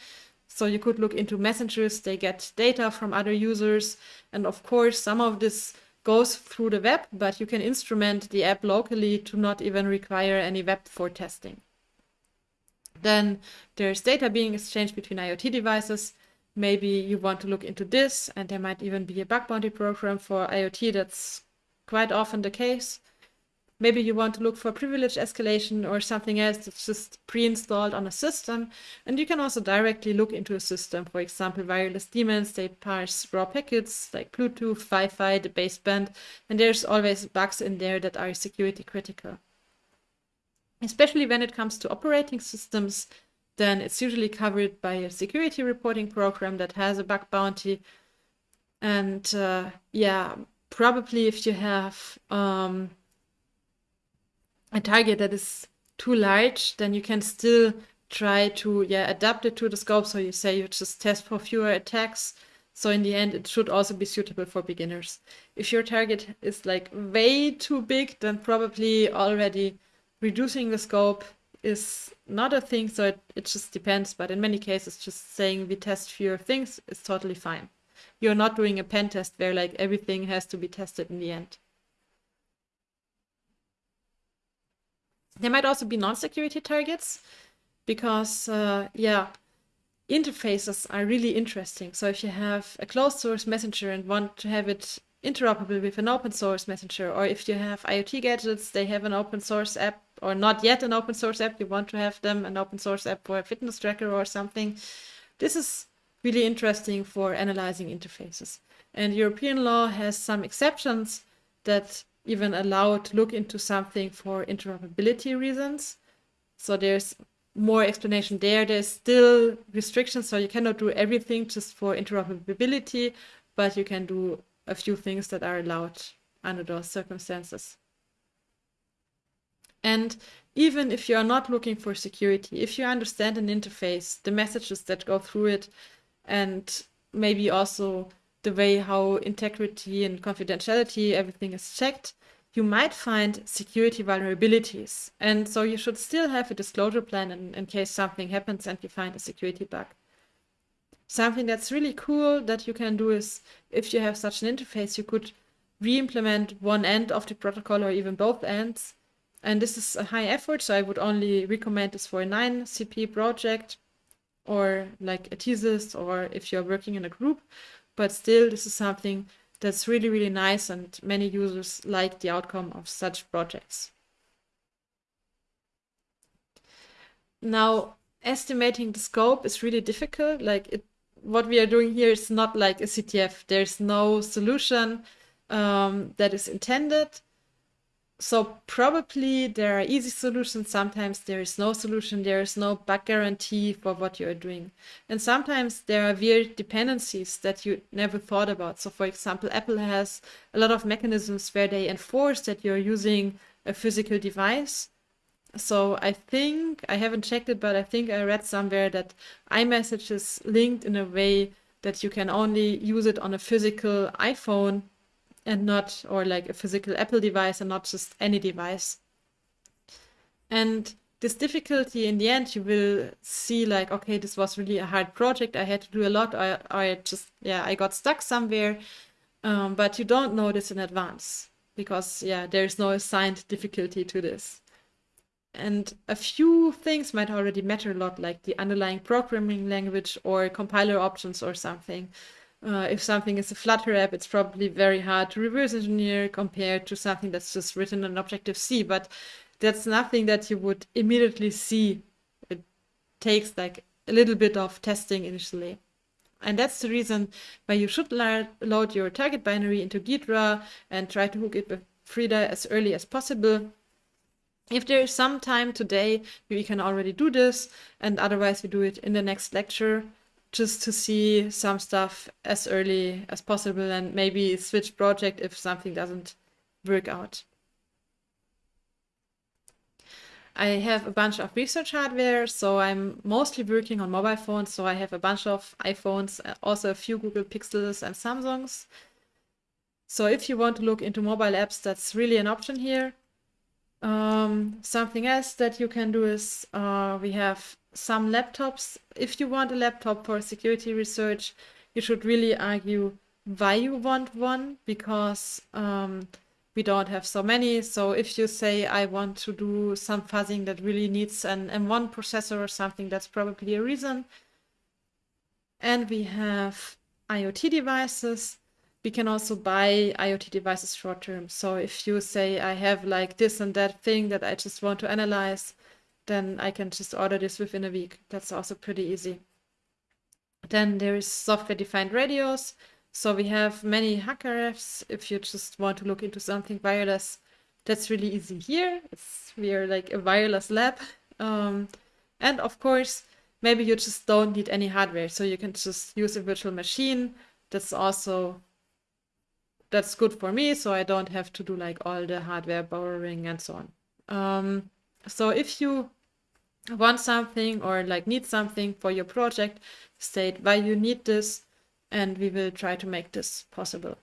So you could look into messengers, they get data from other users. And of course, some of this goes through the web, but you can instrument the app locally to not even require any web for testing. Then there's data being exchanged between IoT devices. Maybe you want to look into this, and there might even be a bug bounty program for IoT. That's quite often the case. Maybe you want to look for privilege escalation or something else that's just pre-installed on a system. And you can also directly look into a system. For example, wireless daemons, they parse raw packets like Bluetooth, Wi-Fi, the baseband, and there's always bugs in there that are security critical. Especially when it comes to operating systems, then it's usually covered by a security reporting program that has a bug bounty. And uh, yeah, probably if you have um, a target that is too large, then you can still try to yeah adapt it to the scope. So you say you just test for fewer attacks. So in the end, it should also be suitable for beginners. If your target is like way too big, then probably already reducing the scope is not a thing. So it, it just depends. But in many cases, just saying we test fewer things is totally fine. You're not doing a pen test where like everything has to be tested in the end. There might also be non-security targets because, uh, yeah, interfaces are really interesting. So if you have a closed source messenger and want to have it interoperable with an open source messenger, or if you have IoT gadgets, they have an open source app, or not yet an open source app, you want to have them an open source app for a fitness tracker or something. This is really interesting for analyzing interfaces. And European law has some exceptions that even allowed to look into something for interoperability reasons. So there's more explanation there. There's still restrictions, so you cannot do everything just for interoperability, but you can do a few things that are allowed under those circumstances. And even if you are not looking for security, if you understand an interface, the messages that go through it, and maybe also the way how integrity and confidentiality, everything is checked, you might find security vulnerabilities. And so you should still have a disclosure plan in, in case something happens and you find a security bug. Something that's really cool that you can do is if you have such an interface, you could re-implement one end of the protocol or even both ends. And this is a high effort, so I would only recommend this for a 9CP project or like a thesis or if you're working in a group. But still, this is something that's really, really nice and many users like the outcome of such projects. Now, estimating the scope is really difficult. Like it, what we are doing here is not like a CTF. There's no solution um, that is intended so probably there are easy solutions. Sometimes there is no solution. There is no bug guarantee for what you are doing. And sometimes there are weird dependencies that you never thought about. So for example, Apple has a lot of mechanisms where they enforce that you're using a physical device. So I think, I haven't checked it, but I think I read somewhere that iMessage is linked in a way that you can only use it on a physical iPhone and not, or like a physical Apple device and not just any device. And this difficulty in the end, you will see like, okay, this was really a hard project. I had to do a lot. I, I just, yeah, I got stuck somewhere. Um, but you don't know this in advance because, yeah, there's no assigned difficulty to this. And a few things might already matter a lot, like the underlying programming language or compiler options or something. Uh, if something is a Flutter app, it's probably very hard to reverse engineer compared to something that's just written in Objective-C. But that's nothing that you would immediately see. It takes like a little bit of testing initially. And that's the reason why you should load your target binary into Ghidra and try to hook it with Frida as early as possible. If there is some time today, we can already do this, and otherwise we do it in the next lecture, just to see some stuff as early as possible and maybe switch project if something doesn't work out. I have a bunch of research hardware, so I'm mostly working on mobile phones. So I have a bunch of iPhones, uh, also a few Google Pixels and Samsungs. So if you want to look into mobile apps, that's really an option here. Um, something else that you can do is uh, we have some laptops. If you want a laptop for security research, you should really argue why you want one because um, we don't have so many. So if you say I want to do some fuzzing that really needs an M1 processor or something, that's probably a reason. And we have IoT devices. We can also buy IoT devices short term. So if you say I have like this and that thing that I just want to analyze, then I can just order this within a week. That's also pretty easy. Then there is software defined radios. So we have many HackRFs. If you just want to look into something wireless, that's really easy here. It's we are like a wireless lab. Um, and of course, maybe you just don't need any hardware, so you can just use a virtual machine. That's also that's good for me, so I don't have to do like all the hardware borrowing and so on. Um, so if you want something or like need something for your project, state why you need this and we will try to make this possible.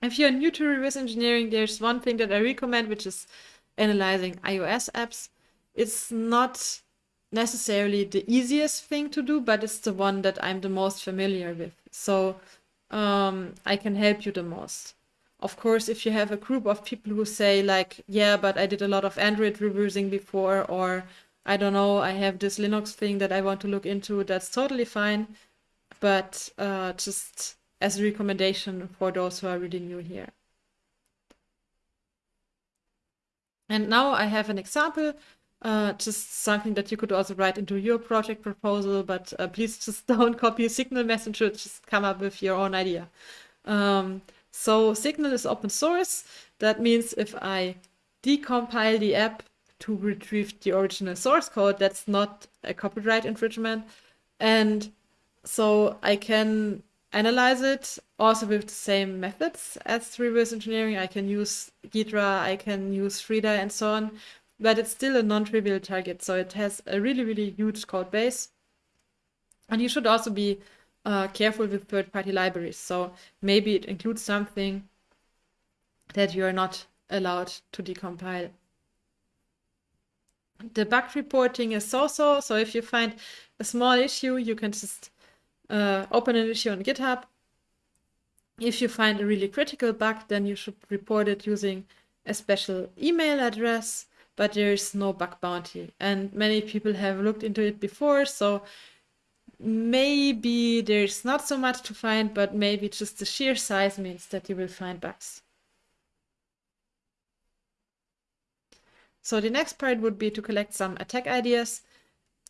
If you're new to reverse engineering, there's one thing that I recommend, which is analyzing iOS apps. It's not necessarily the easiest thing to do, but it's the one that I'm the most familiar with. So um, I can help you the most. Of course, if you have a group of people who say like, yeah, but I did a lot of Android reversing before, or I don't know, I have this Linux thing that I want to look into, that's totally fine. But uh, just as a recommendation for those who are really new here. And now I have an example, uh, just something that you could also write into your project proposal, but uh, please just don't copy Signal Messenger, just come up with your own idea. Um, so Signal is open source. That means if I decompile the app to retrieve the original source code. That's not a copyright infringement. And so I can analyze it also with the same methods as reverse engineering. I can use Ghidra, I can use Frida and so on, but it's still a non-trivial target. So it has a really, really huge code base. And you should also be uh, careful with third-party libraries. So maybe it includes something that you are not allowed to decompile the bug reporting is so-so. So if you find a small issue, you can just uh, open an issue on GitHub. If you find a really critical bug, then you should report it using a special email address, but there is no bug bounty. And many people have looked into it before, so maybe there's not so much to find, but maybe just the sheer size means that you will find bugs. So the next part would be to collect some attack ideas.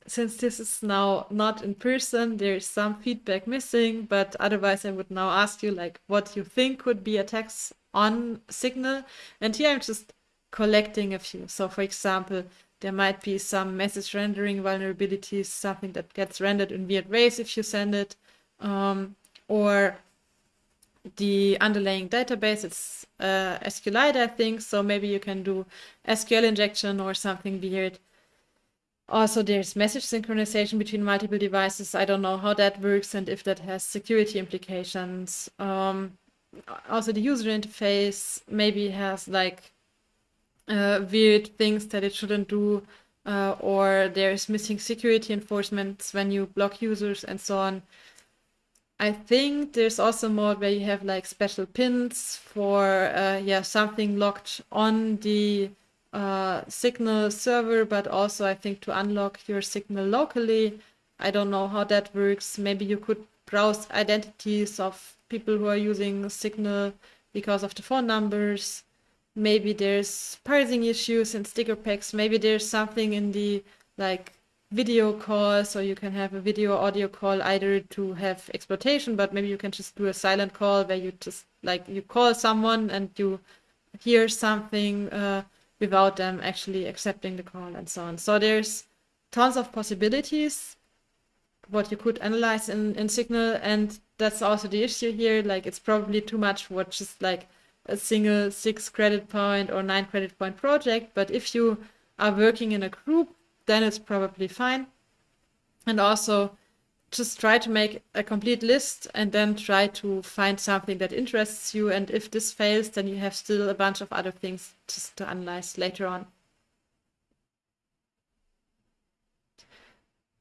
Since this is now not in person, there is some feedback missing, but otherwise I would now ask you like what you think could be attacks on Signal. And here I'm just collecting a few. So for example, there might be some message rendering vulnerabilities, something that gets rendered in weird ways if you send it, um, or the underlying database. It's uh, SQLite, I think, so maybe you can do SQL injection or something weird. Also, there's message synchronization between multiple devices. I don't know how that works and if that has security implications. Um, also, the user interface maybe has like uh, weird things that it shouldn't do, uh, or there's missing security enforcements when you block users and so on. I think there's also mode where you have like special pins for uh, yeah something locked on the uh, Signal server, but also I think to unlock your Signal locally. I don't know how that works. Maybe you could browse identities of people who are using Signal because of the phone numbers. Maybe there's parsing issues in sticker packs. Maybe there's something in the like video call, so you can have a video audio call either to have exploitation, but maybe you can just do a silent call where you just like you call someone and you hear something. Uh, without them actually accepting the call and so on. So there's tons of possibilities what you could analyze in, in Signal, and that's also the issue here. Like it's probably too much what just like a single six credit point or nine credit point project. But if you are working in a group, then it's probably fine. And also just try to make a complete list and then try to find something that interests you. And if this fails, then you have still a bunch of other things just to analyze later on.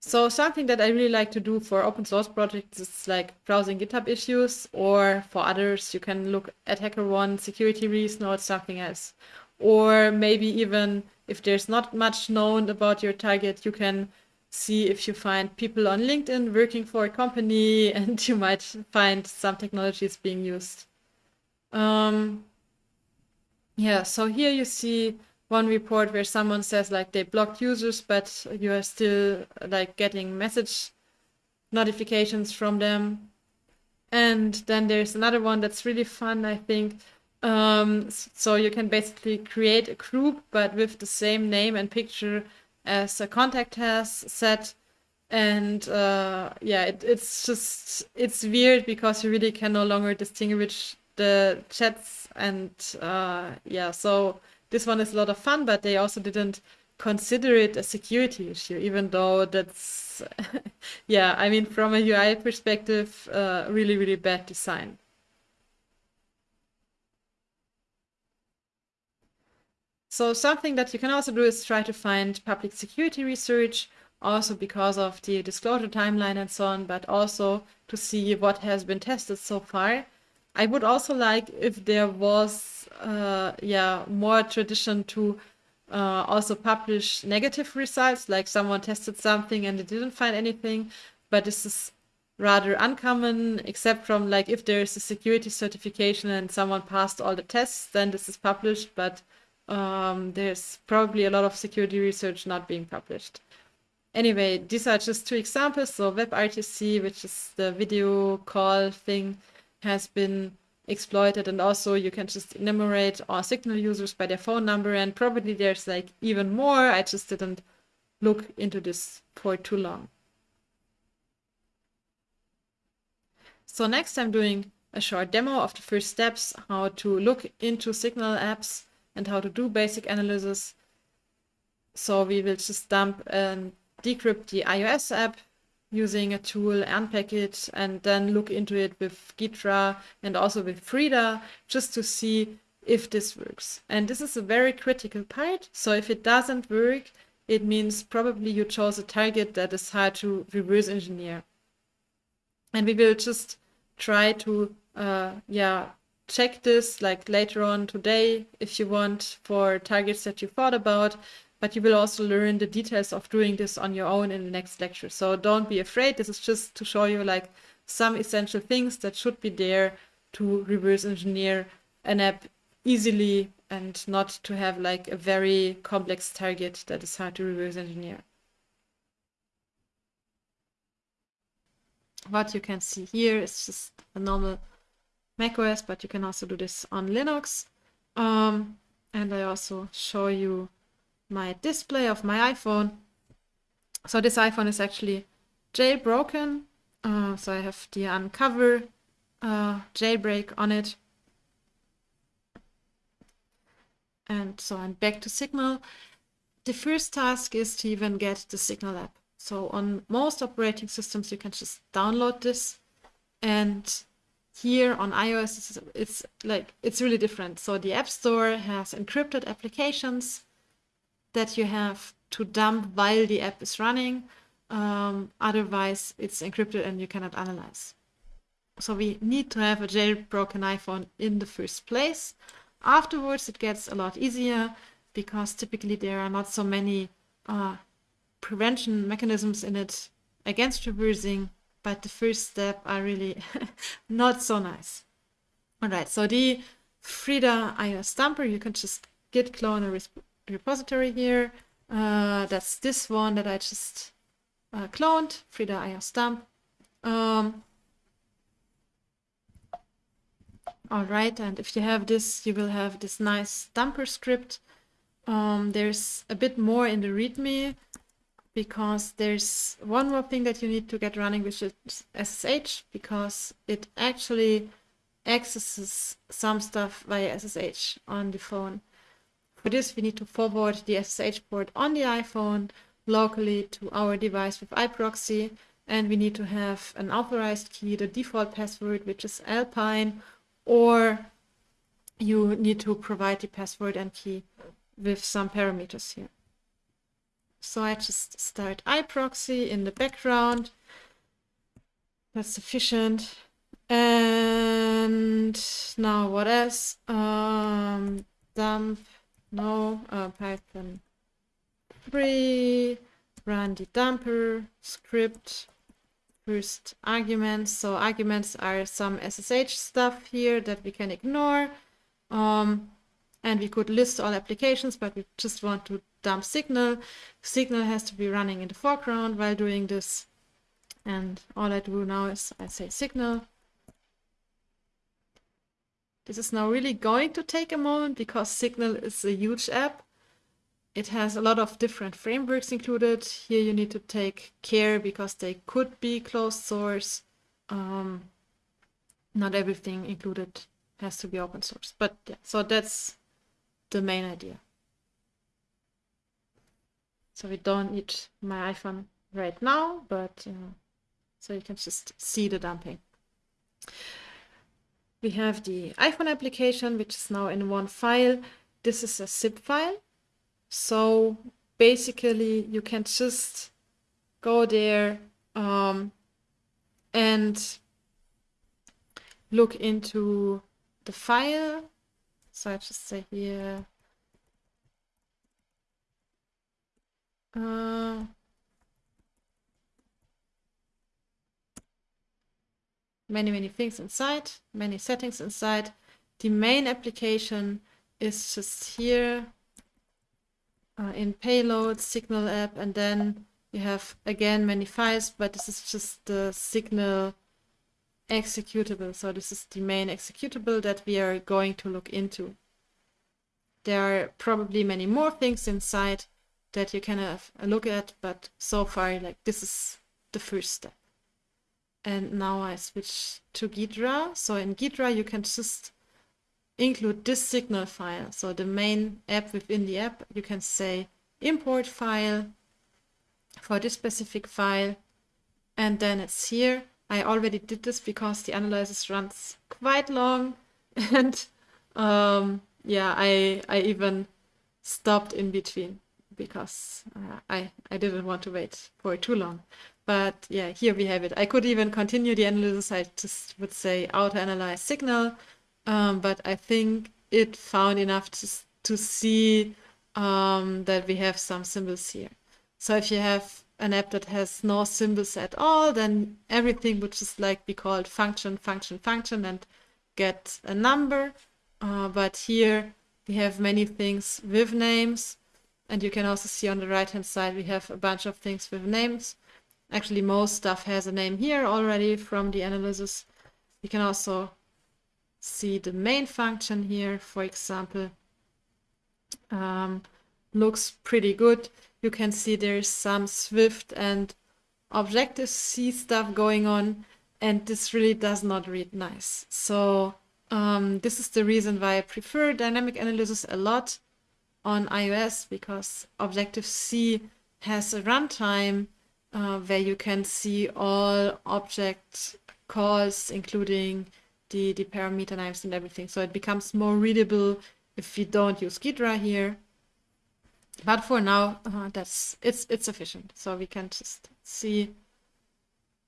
So something that I really like to do for open source projects is like browsing GitHub issues, or for others, you can look at HackerOne security release notes, something else. Or maybe even if there's not much known about your target, you can see if you find people on LinkedIn working for a company and you might find some technologies being used. Um, yeah, so here you see one report where someone says like they blocked users, but you are still like getting message notifications from them. And then there's another one that's really fun, I think. Um, so you can basically create a group, but with the same name and picture as a contact has set and uh, yeah it, it's just it's weird because you really can no longer distinguish the chats and uh, yeah so this one is a lot of fun but they also didn't consider it a security issue even though that's yeah i mean from a ui perspective uh, really really bad design So something that you can also do is try to find public security research, also because of the disclosure timeline and so on, but also to see what has been tested so far. I would also like if there was, uh, yeah, more tradition to uh, also publish negative results, like someone tested something and they didn't find anything, but this is rather uncommon, except from like if there is a security certification and someone passed all the tests, then this is published, but um, there's probably a lot of security research not being published. Anyway, these are just two examples. So WebRTC, which is the video call thing, has been exploited. And also you can just enumerate all signal users by their phone number. And probably there's like even more. I just didn't look into this for too long. So next I'm doing a short demo of the first steps, how to look into signal apps and how to do basic analysis. So we will just dump and decrypt the iOS app using a tool, unpack it, and then look into it with Ghidra and also with Frida just to see if this works. And this is a very critical part. So if it doesn't work, it means probably you chose a target that is hard to reverse engineer. And we will just try to, uh, yeah, check this like later on today if you want for targets that you thought about but you will also learn the details of doing this on your own in the next lecture. So don't be afraid. This is just to show you like some essential things that should be there to reverse engineer an app easily and not to have like a very complex target that is hard to reverse engineer. What you can see here is just a normal macOS, but you can also do this on Linux. Um, and I also show you my display of my iPhone. So this iPhone is actually jailbroken. Uh, so I have the unc0ver uh, jailbreak on it. And so I'm back to Signal. The first task is to even get the Signal app. So on most operating systems, you can just download this. And here on iOS, it's, it's like, it's really different. So the App Store has encrypted applications that you have to dump while the app is running. Um, otherwise, it's encrypted and you cannot analyze. So we need to have a jailbroken iPhone in the first place. Afterwards, it gets a lot easier because typically there are not so many uh, prevention mechanisms in it against reversing, but the first step are really not so nice. All right, so the Frida iOS dumper, you can just git clone a repository here. Uh, that's this one that I just uh, cloned, Frida iOS dump. Um, all right, and if you have this, you will have this nice dumper script. Um, there's a bit more in the README because there's one more thing that you need to get running, which is SSH, because it actually accesses some stuff via SSH on the phone. For this, we need to forward the SSH port on the iPhone locally to our device with iProxy, and we need to have an authorized key, the default password, which is Alpine, or you need to provide the password and key with some parameters here. So I just start iProxy in the background. That's sufficient. And now what else? Um, dump no, uh, Python 3, run the dumper script, first arguments. So arguments are some SSH stuff here that we can ignore. Um, and we could list all applications, but we just want to dump Signal. Signal has to be running in the foreground while doing this. And all I do now is I say Signal this is now really going to take a moment because Signal is a huge app. It has a lot of different frameworks included. Here you need to take care because they could be closed source. Um, not everything included has to be open source. But yeah, so that's the main idea. So we don't need my iPhone right now, but uh, so you can just see the dumping. We have the iPhone application, which is now in one file. This is a zip file. So basically you can just go there um, and look into the file. So I just say here, uh, many, many things inside, many settings inside. The main application is just here uh, in payload, signal app, and then you have again many files, but this is just the signal executable. So this is the main executable that we are going to look into. There are probably many more things inside that you can have a look at, but so far, like this is the first step. And now I switch to Ghidra. So in Ghidra, you can just include this signal file. So the main app within the app, you can say import file for this specific file. And then it's here. I already did this because the analysis runs quite long. And um, yeah, I, I even stopped in between because uh, I, I didn't want to wait for too long. But yeah, here we have it. I could even continue the analysis. I just would say auto-analyze signal, um, but I think it found enough to, to see um, that we have some symbols here. So if you have an app that has no symbols at all, then everything would just like be called function, function, function and get a number. Uh, but here we have many things with names. And you can also see on the right hand side, we have a bunch of things with names. Actually, most stuff has a name here already from the analysis. You can also see the main function here, for example. Um, looks pretty good. You can see there's some Swift and Objective-C stuff going on. and this really does not read nice. So um, this is the reason why I prefer dynamic analysis a lot on iOS because Objective-C has a runtime uh, where you can see all object calls, including the, the parameter names and everything. So it becomes more readable if you don't use Ghidra here. But for now, uh, that's it's it's sufficient. So we can just see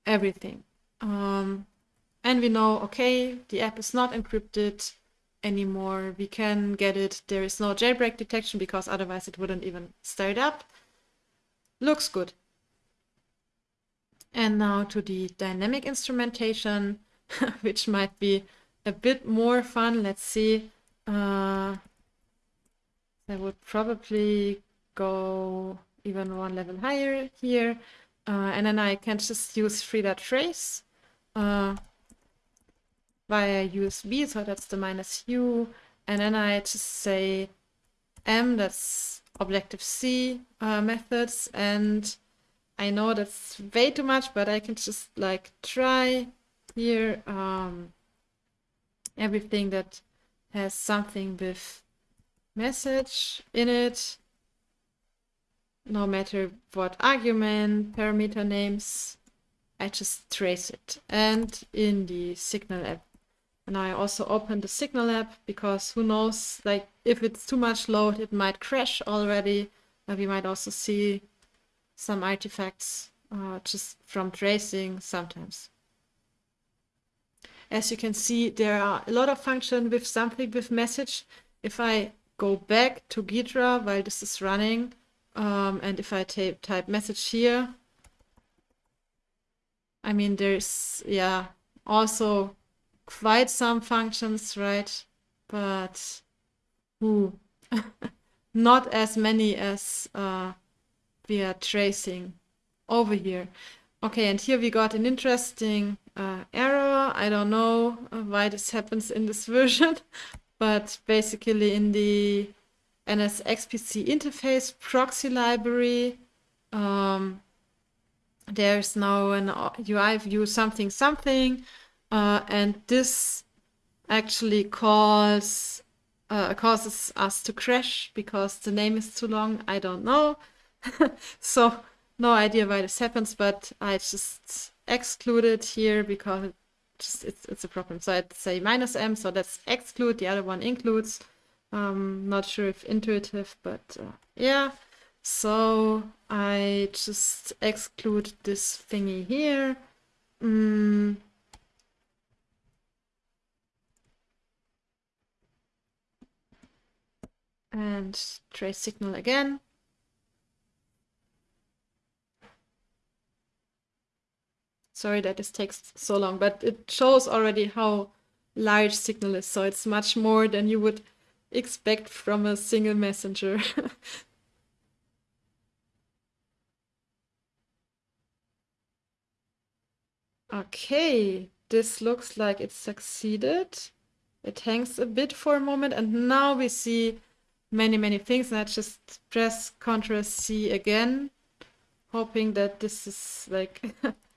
everything. Um, and we know, okay, the app is not encrypted anymore. We can get it. There is no jailbreak detection because otherwise it wouldn't even start up. Looks good. And now to the dynamic instrumentation, which might be a bit more fun. Let's see. Uh, I would probably go even one level higher here. Uh, and then I can just use frida-trace uh, via USB, so that's the minus U. And then I just say M, that's Objective-C uh, methods. And I know that's way too much, but I can just like try here um, everything that has something with message in it no matter what argument, parameter names, I just trace it. And in the Signal app. And I also open the Signal app because who knows, like if it's too much load, it might crash already. Uh, we might also see some artifacts uh, just from tracing sometimes. As you can see, there are a lot of function with something with message. If I go back to Ghidra while this is running, um, and if I type message here, I mean, there's, yeah, also quite some functions, right? But ooh, not as many as uh, we are tracing over here. Okay, and here we got an interesting uh, error. I don't know uh, why this happens in this version, but basically in the NSXPC interface proxy library. Um, there's now an UI view something something, uh, and this actually calls uh, causes us to crash because the name is too long. I don't know. so no idea why this happens, but I just exclude it here because it just it's, it's a problem. So I'd say minus m, so let's exclude, the other one includes. Um, not sure if intuitive, but uh, yeah. So I just exclude this thingy here. Mm. And trace signal again. Sorry that this takes so long, but it shows already how large signal is. So it's much more than you would expect from a single messenger. okay, this looks like it succeeded. It hangs a bit for a moment and now we see many, many things. And I just press Ctrl C again, hoping that this is like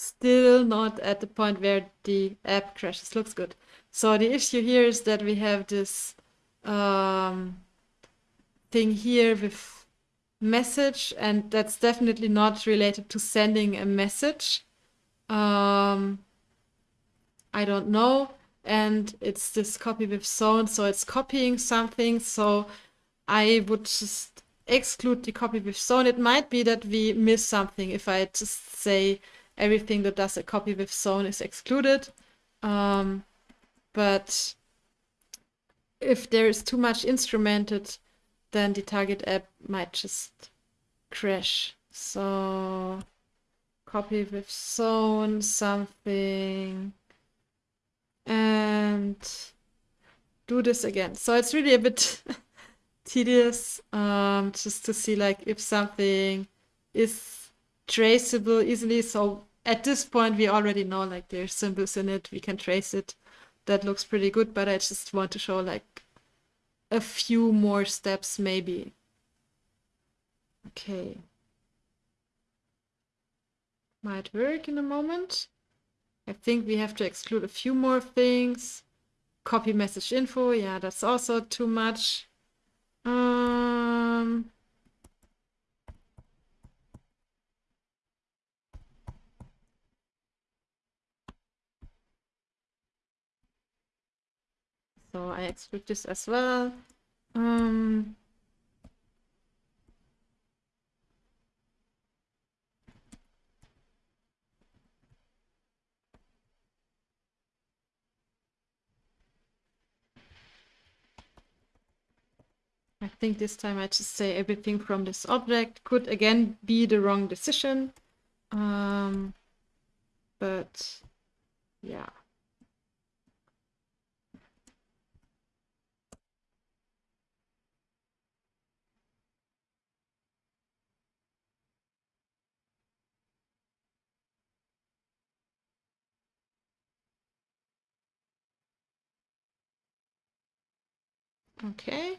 still not at the point where the app crashes. Looks good. So the issue here is that we have this um, thing here with message, and that's definitely not related to sending a message. Um, I don't know. And it's this copy with zone, so it's copying something. So I would just exclude the copy with zone. It might be that we miss something if I just say everything that does a copy with zone is excluded. Um, but if there is too much instrumented, then the target app might just crash. So copy with zone something and do this again. So it's really a bit tedious um, just to see like if something is traceable easily. So at this point we already know like there's symbols in it, we can trace it that looks pretty good, but I just want to show like a few more steps maybe. Okay. Might work in a moment. I think we have to exclude a few more things. Copy message info, yeah, that's also too much. Um, so I exclude this as well. Um, I think this time I just say everything from this object could again be the wrong decision. Um, but yeah. Okay.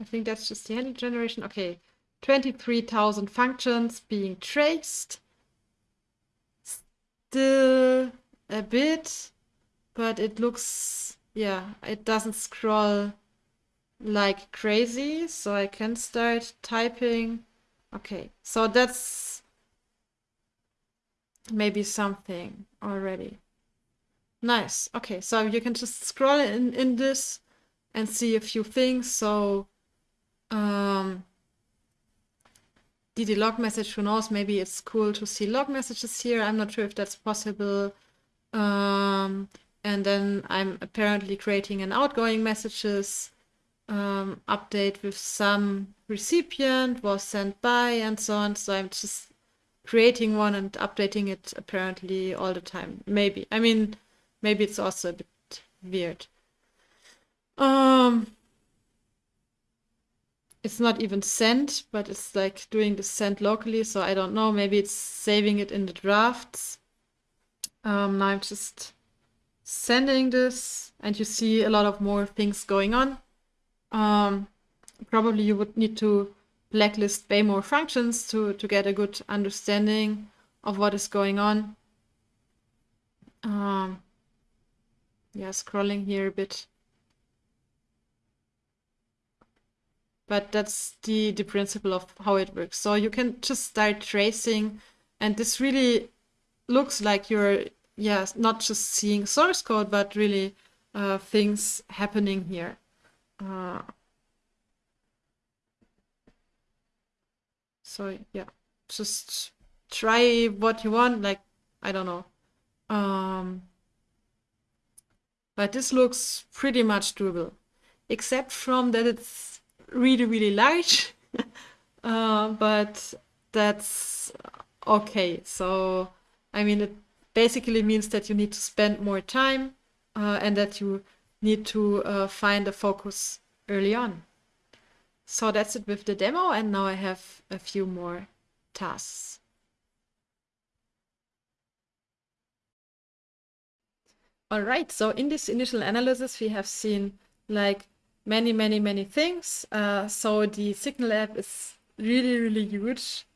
I think that's just the handle generation. Okay, 23,000 functions being traced. Still a bit, but it looks, yeah, it doesn't scroll like crazy. So I can start typing. Okay, so that's maybe something already. Nice. Okay, so you can just scroll in, in this and see a few things. So um, DD log message, who knows, maybe it's cool to see log messages here. I'm not sure if that's possible. Um, and then I'm apparently creating an outgoing messages um, update with some recipient was sent by and so on. So I'm just creating one and updating it apparently all the time. Maybe. I mean, maybe it's also a bit weird. Um, it's not even sent, but it's like doing the send locally. So I don't know. Maybe it's saving it in the drafts. Um, now I'm just sending this and you see a lot of more things going on. Um, probably you would need to blacklist way more functions to, to get a good understanding of what is going on. Um, yeah, scrolling here a bit. but that's the the principle of how it works so you can just start tracing and this really looks like you're yeah not just seeing source code but really uh, things happening here uh, so yeah just try what you want like i don't know um, but this looks pretty much doable except from that it's really, really large, uh, but that's okay. So, I mean, it basically means that you need to spend more time uh, and that you need to uh, find a focus early on. So that's it with the demo, and now I have a few more tasks. All right, so in this initial analysis, we have seen like many, many, many things. Uh, so the Signal app is really, really huge,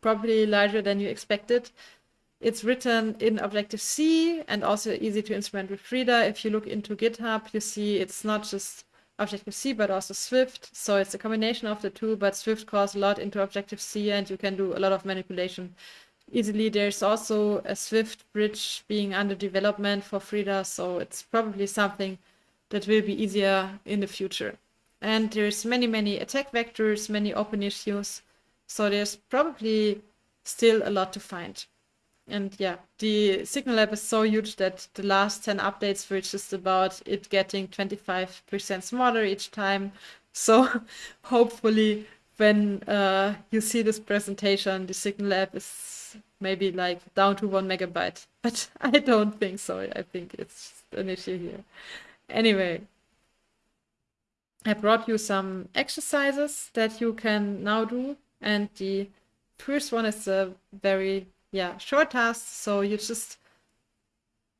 probably larger than you expected. It's written in Objective-C and also easy to instrument with Frida. If you look into GitHub, you see it's not just Objective-C, but also Swift. So it's a combination of the two, but Swift calls a lot into Objective-C and you can do a lot of manipulation easily. There's also a Swift bridge being under development for Frida, so it's probably something that will be easier in the future. And there's many, many attack vectors, many open issues. So there's probably still a lot to find. And yeah, the Signal app is so huge that the last 10 updates were just about it getting 25% smaller each time. So hopefully when uh, you see this presentation, the Signal app is maybe like down to one megabyte. But I don't think so. I think it's an issue here. Anyway, I brought you some exercises that you can now do. And the first one is a very, yeah, short tasks. So you just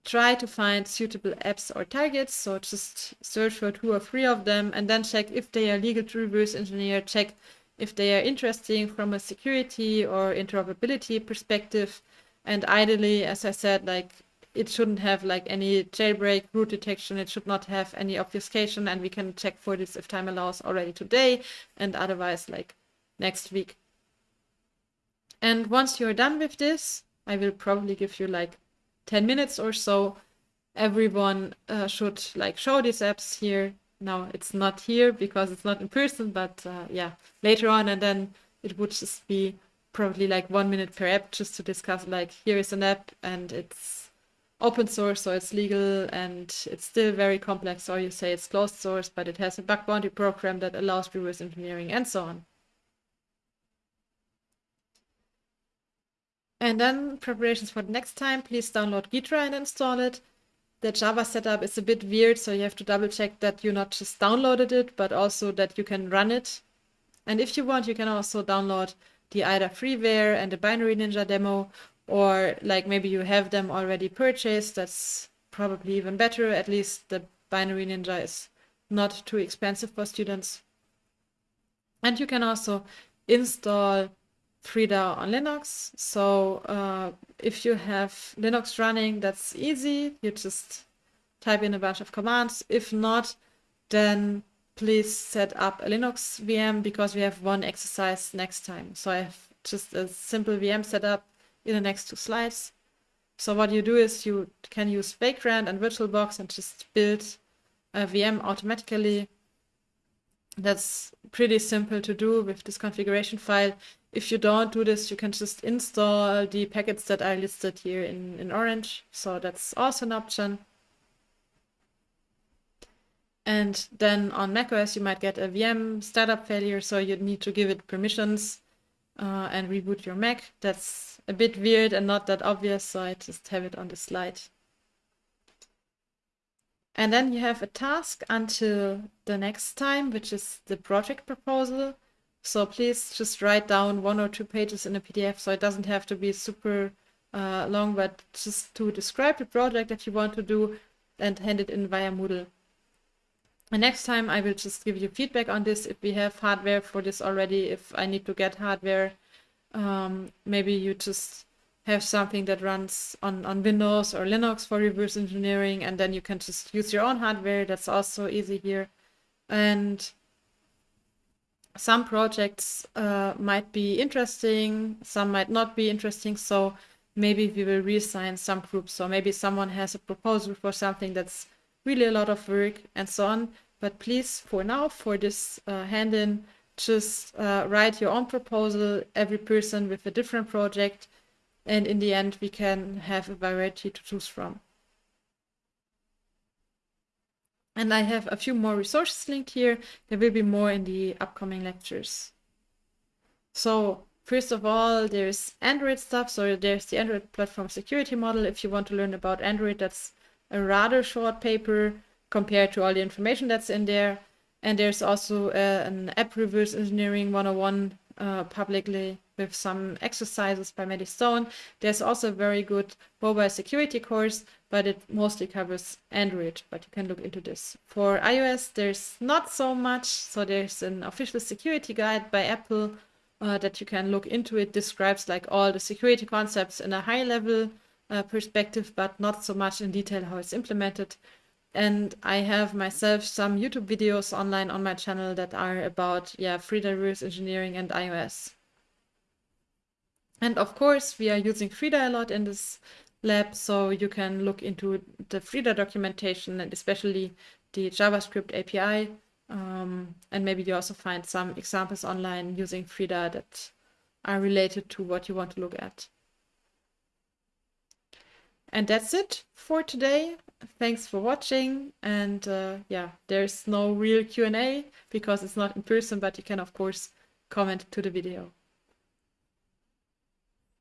try to find suitable apps or targets. So just search for two or three of them and then check if they are legal to reverse engineer, check if they are interesting from a security or interoperability perspective. And ideally, as I said, like it shouldn't have like any jailbreak root detection. It should not have any obfuscation, and we can check for this if time allows already today, and otherwise like next week. And once you're done with this, I will probably give you like 10 minutes or so. Everyone uh, should like show these apps here. Now it's not here because it's not in person, but uh, yeah, later on, and then it would just be probably like one minute per app just to discuss like here is an app and it's open source so it's legal and it's still very complex or you say it's closed source but it has a bug bounty program that allows reverse engineering and so on And then preparations for the next time, please download Ghidra and install it. The Java setup is a bit weird, so you have to double check that you not just downloaded it, but also that you can run it. And if you want, you can also download the IDA freeware and the Binary Ninja demo, or like maybe you have them already purchased. That's probably even better. At least the Binary Ninja is not too expensive for students. And you can also install Frida on Linux. So uh, if you have Linux running, that's easy. You just type in a bunch of commands. If not, then please set up a Linux VM because we have one exercise next time. So I have just a simple VM setup in the next two slides. So what you do is you can use Vagrant and VirtualBox and just build a VM automatically. That's pretty simple to do with this configuration file if you don't do this, you can just install the packets that I listed here in, in orange. So that's also an option. And then on macOS, you might get a VM startup failure, so you'd need to give it permissions uh, and reboot your Mac. That's a bit weird and not that obvious, so I just have it on the slide. And then you have a task until the next time, which is the project proposal. So please just write down one or two pages in a PDF so it doesn't have to be super uh, long, but just to describe the project that you want to do and hand it in via Moodle. And next time I will just give you feedback on this if we have hardware for this already, if I need to get hardware. Um, maybe you just have something that runs on, on Windows or Linux for reverse engineering and then you can just use your own hardware. That's also easy here. And some projects uh, might be interesting, some might not be interesting. So maybe we will reassign some groups. So maybe someone has a proposal for something that's really a lot of work and so on. But please, for now, for this uh, hand-in, just uh, write your own proposal, every person with a different project. And in the end, we can have a variety to choose from. And I have a few more resources linked here. There will be more in the upcoming lectures. So first of all, there's Android stuff. So there's the Android platform security model. If you want to learn about Android, that's a rather short paper compared to all the information that's in there. And there's also uh, an app reverse engineering 101 uh, publicly with some exercises by Maddie Stone. There's also a very good mobile security course, but it mostly covers Android, but you can look into this. For iOS, there's not so much. So there's an official security guide by Apple uh, that you can look into. It describes like all the security concepts in a high level uh, perspective, but not so much in detail how it's implemented. And I have myself some YouTube videos online on my channel that are about, yeah, Frida reverse engineering and iOS. And of course, we are using Frida a lot in this lab, so you can look into the Frida documentation and especially the JavaScript API. Um, and maybe you also find some examples online using Frida that are related to what you want to look at. And that's it for today. Thanks for watching. And uh, yeah, there's no real Q&A because it's not in person, but you can of course comment to the video.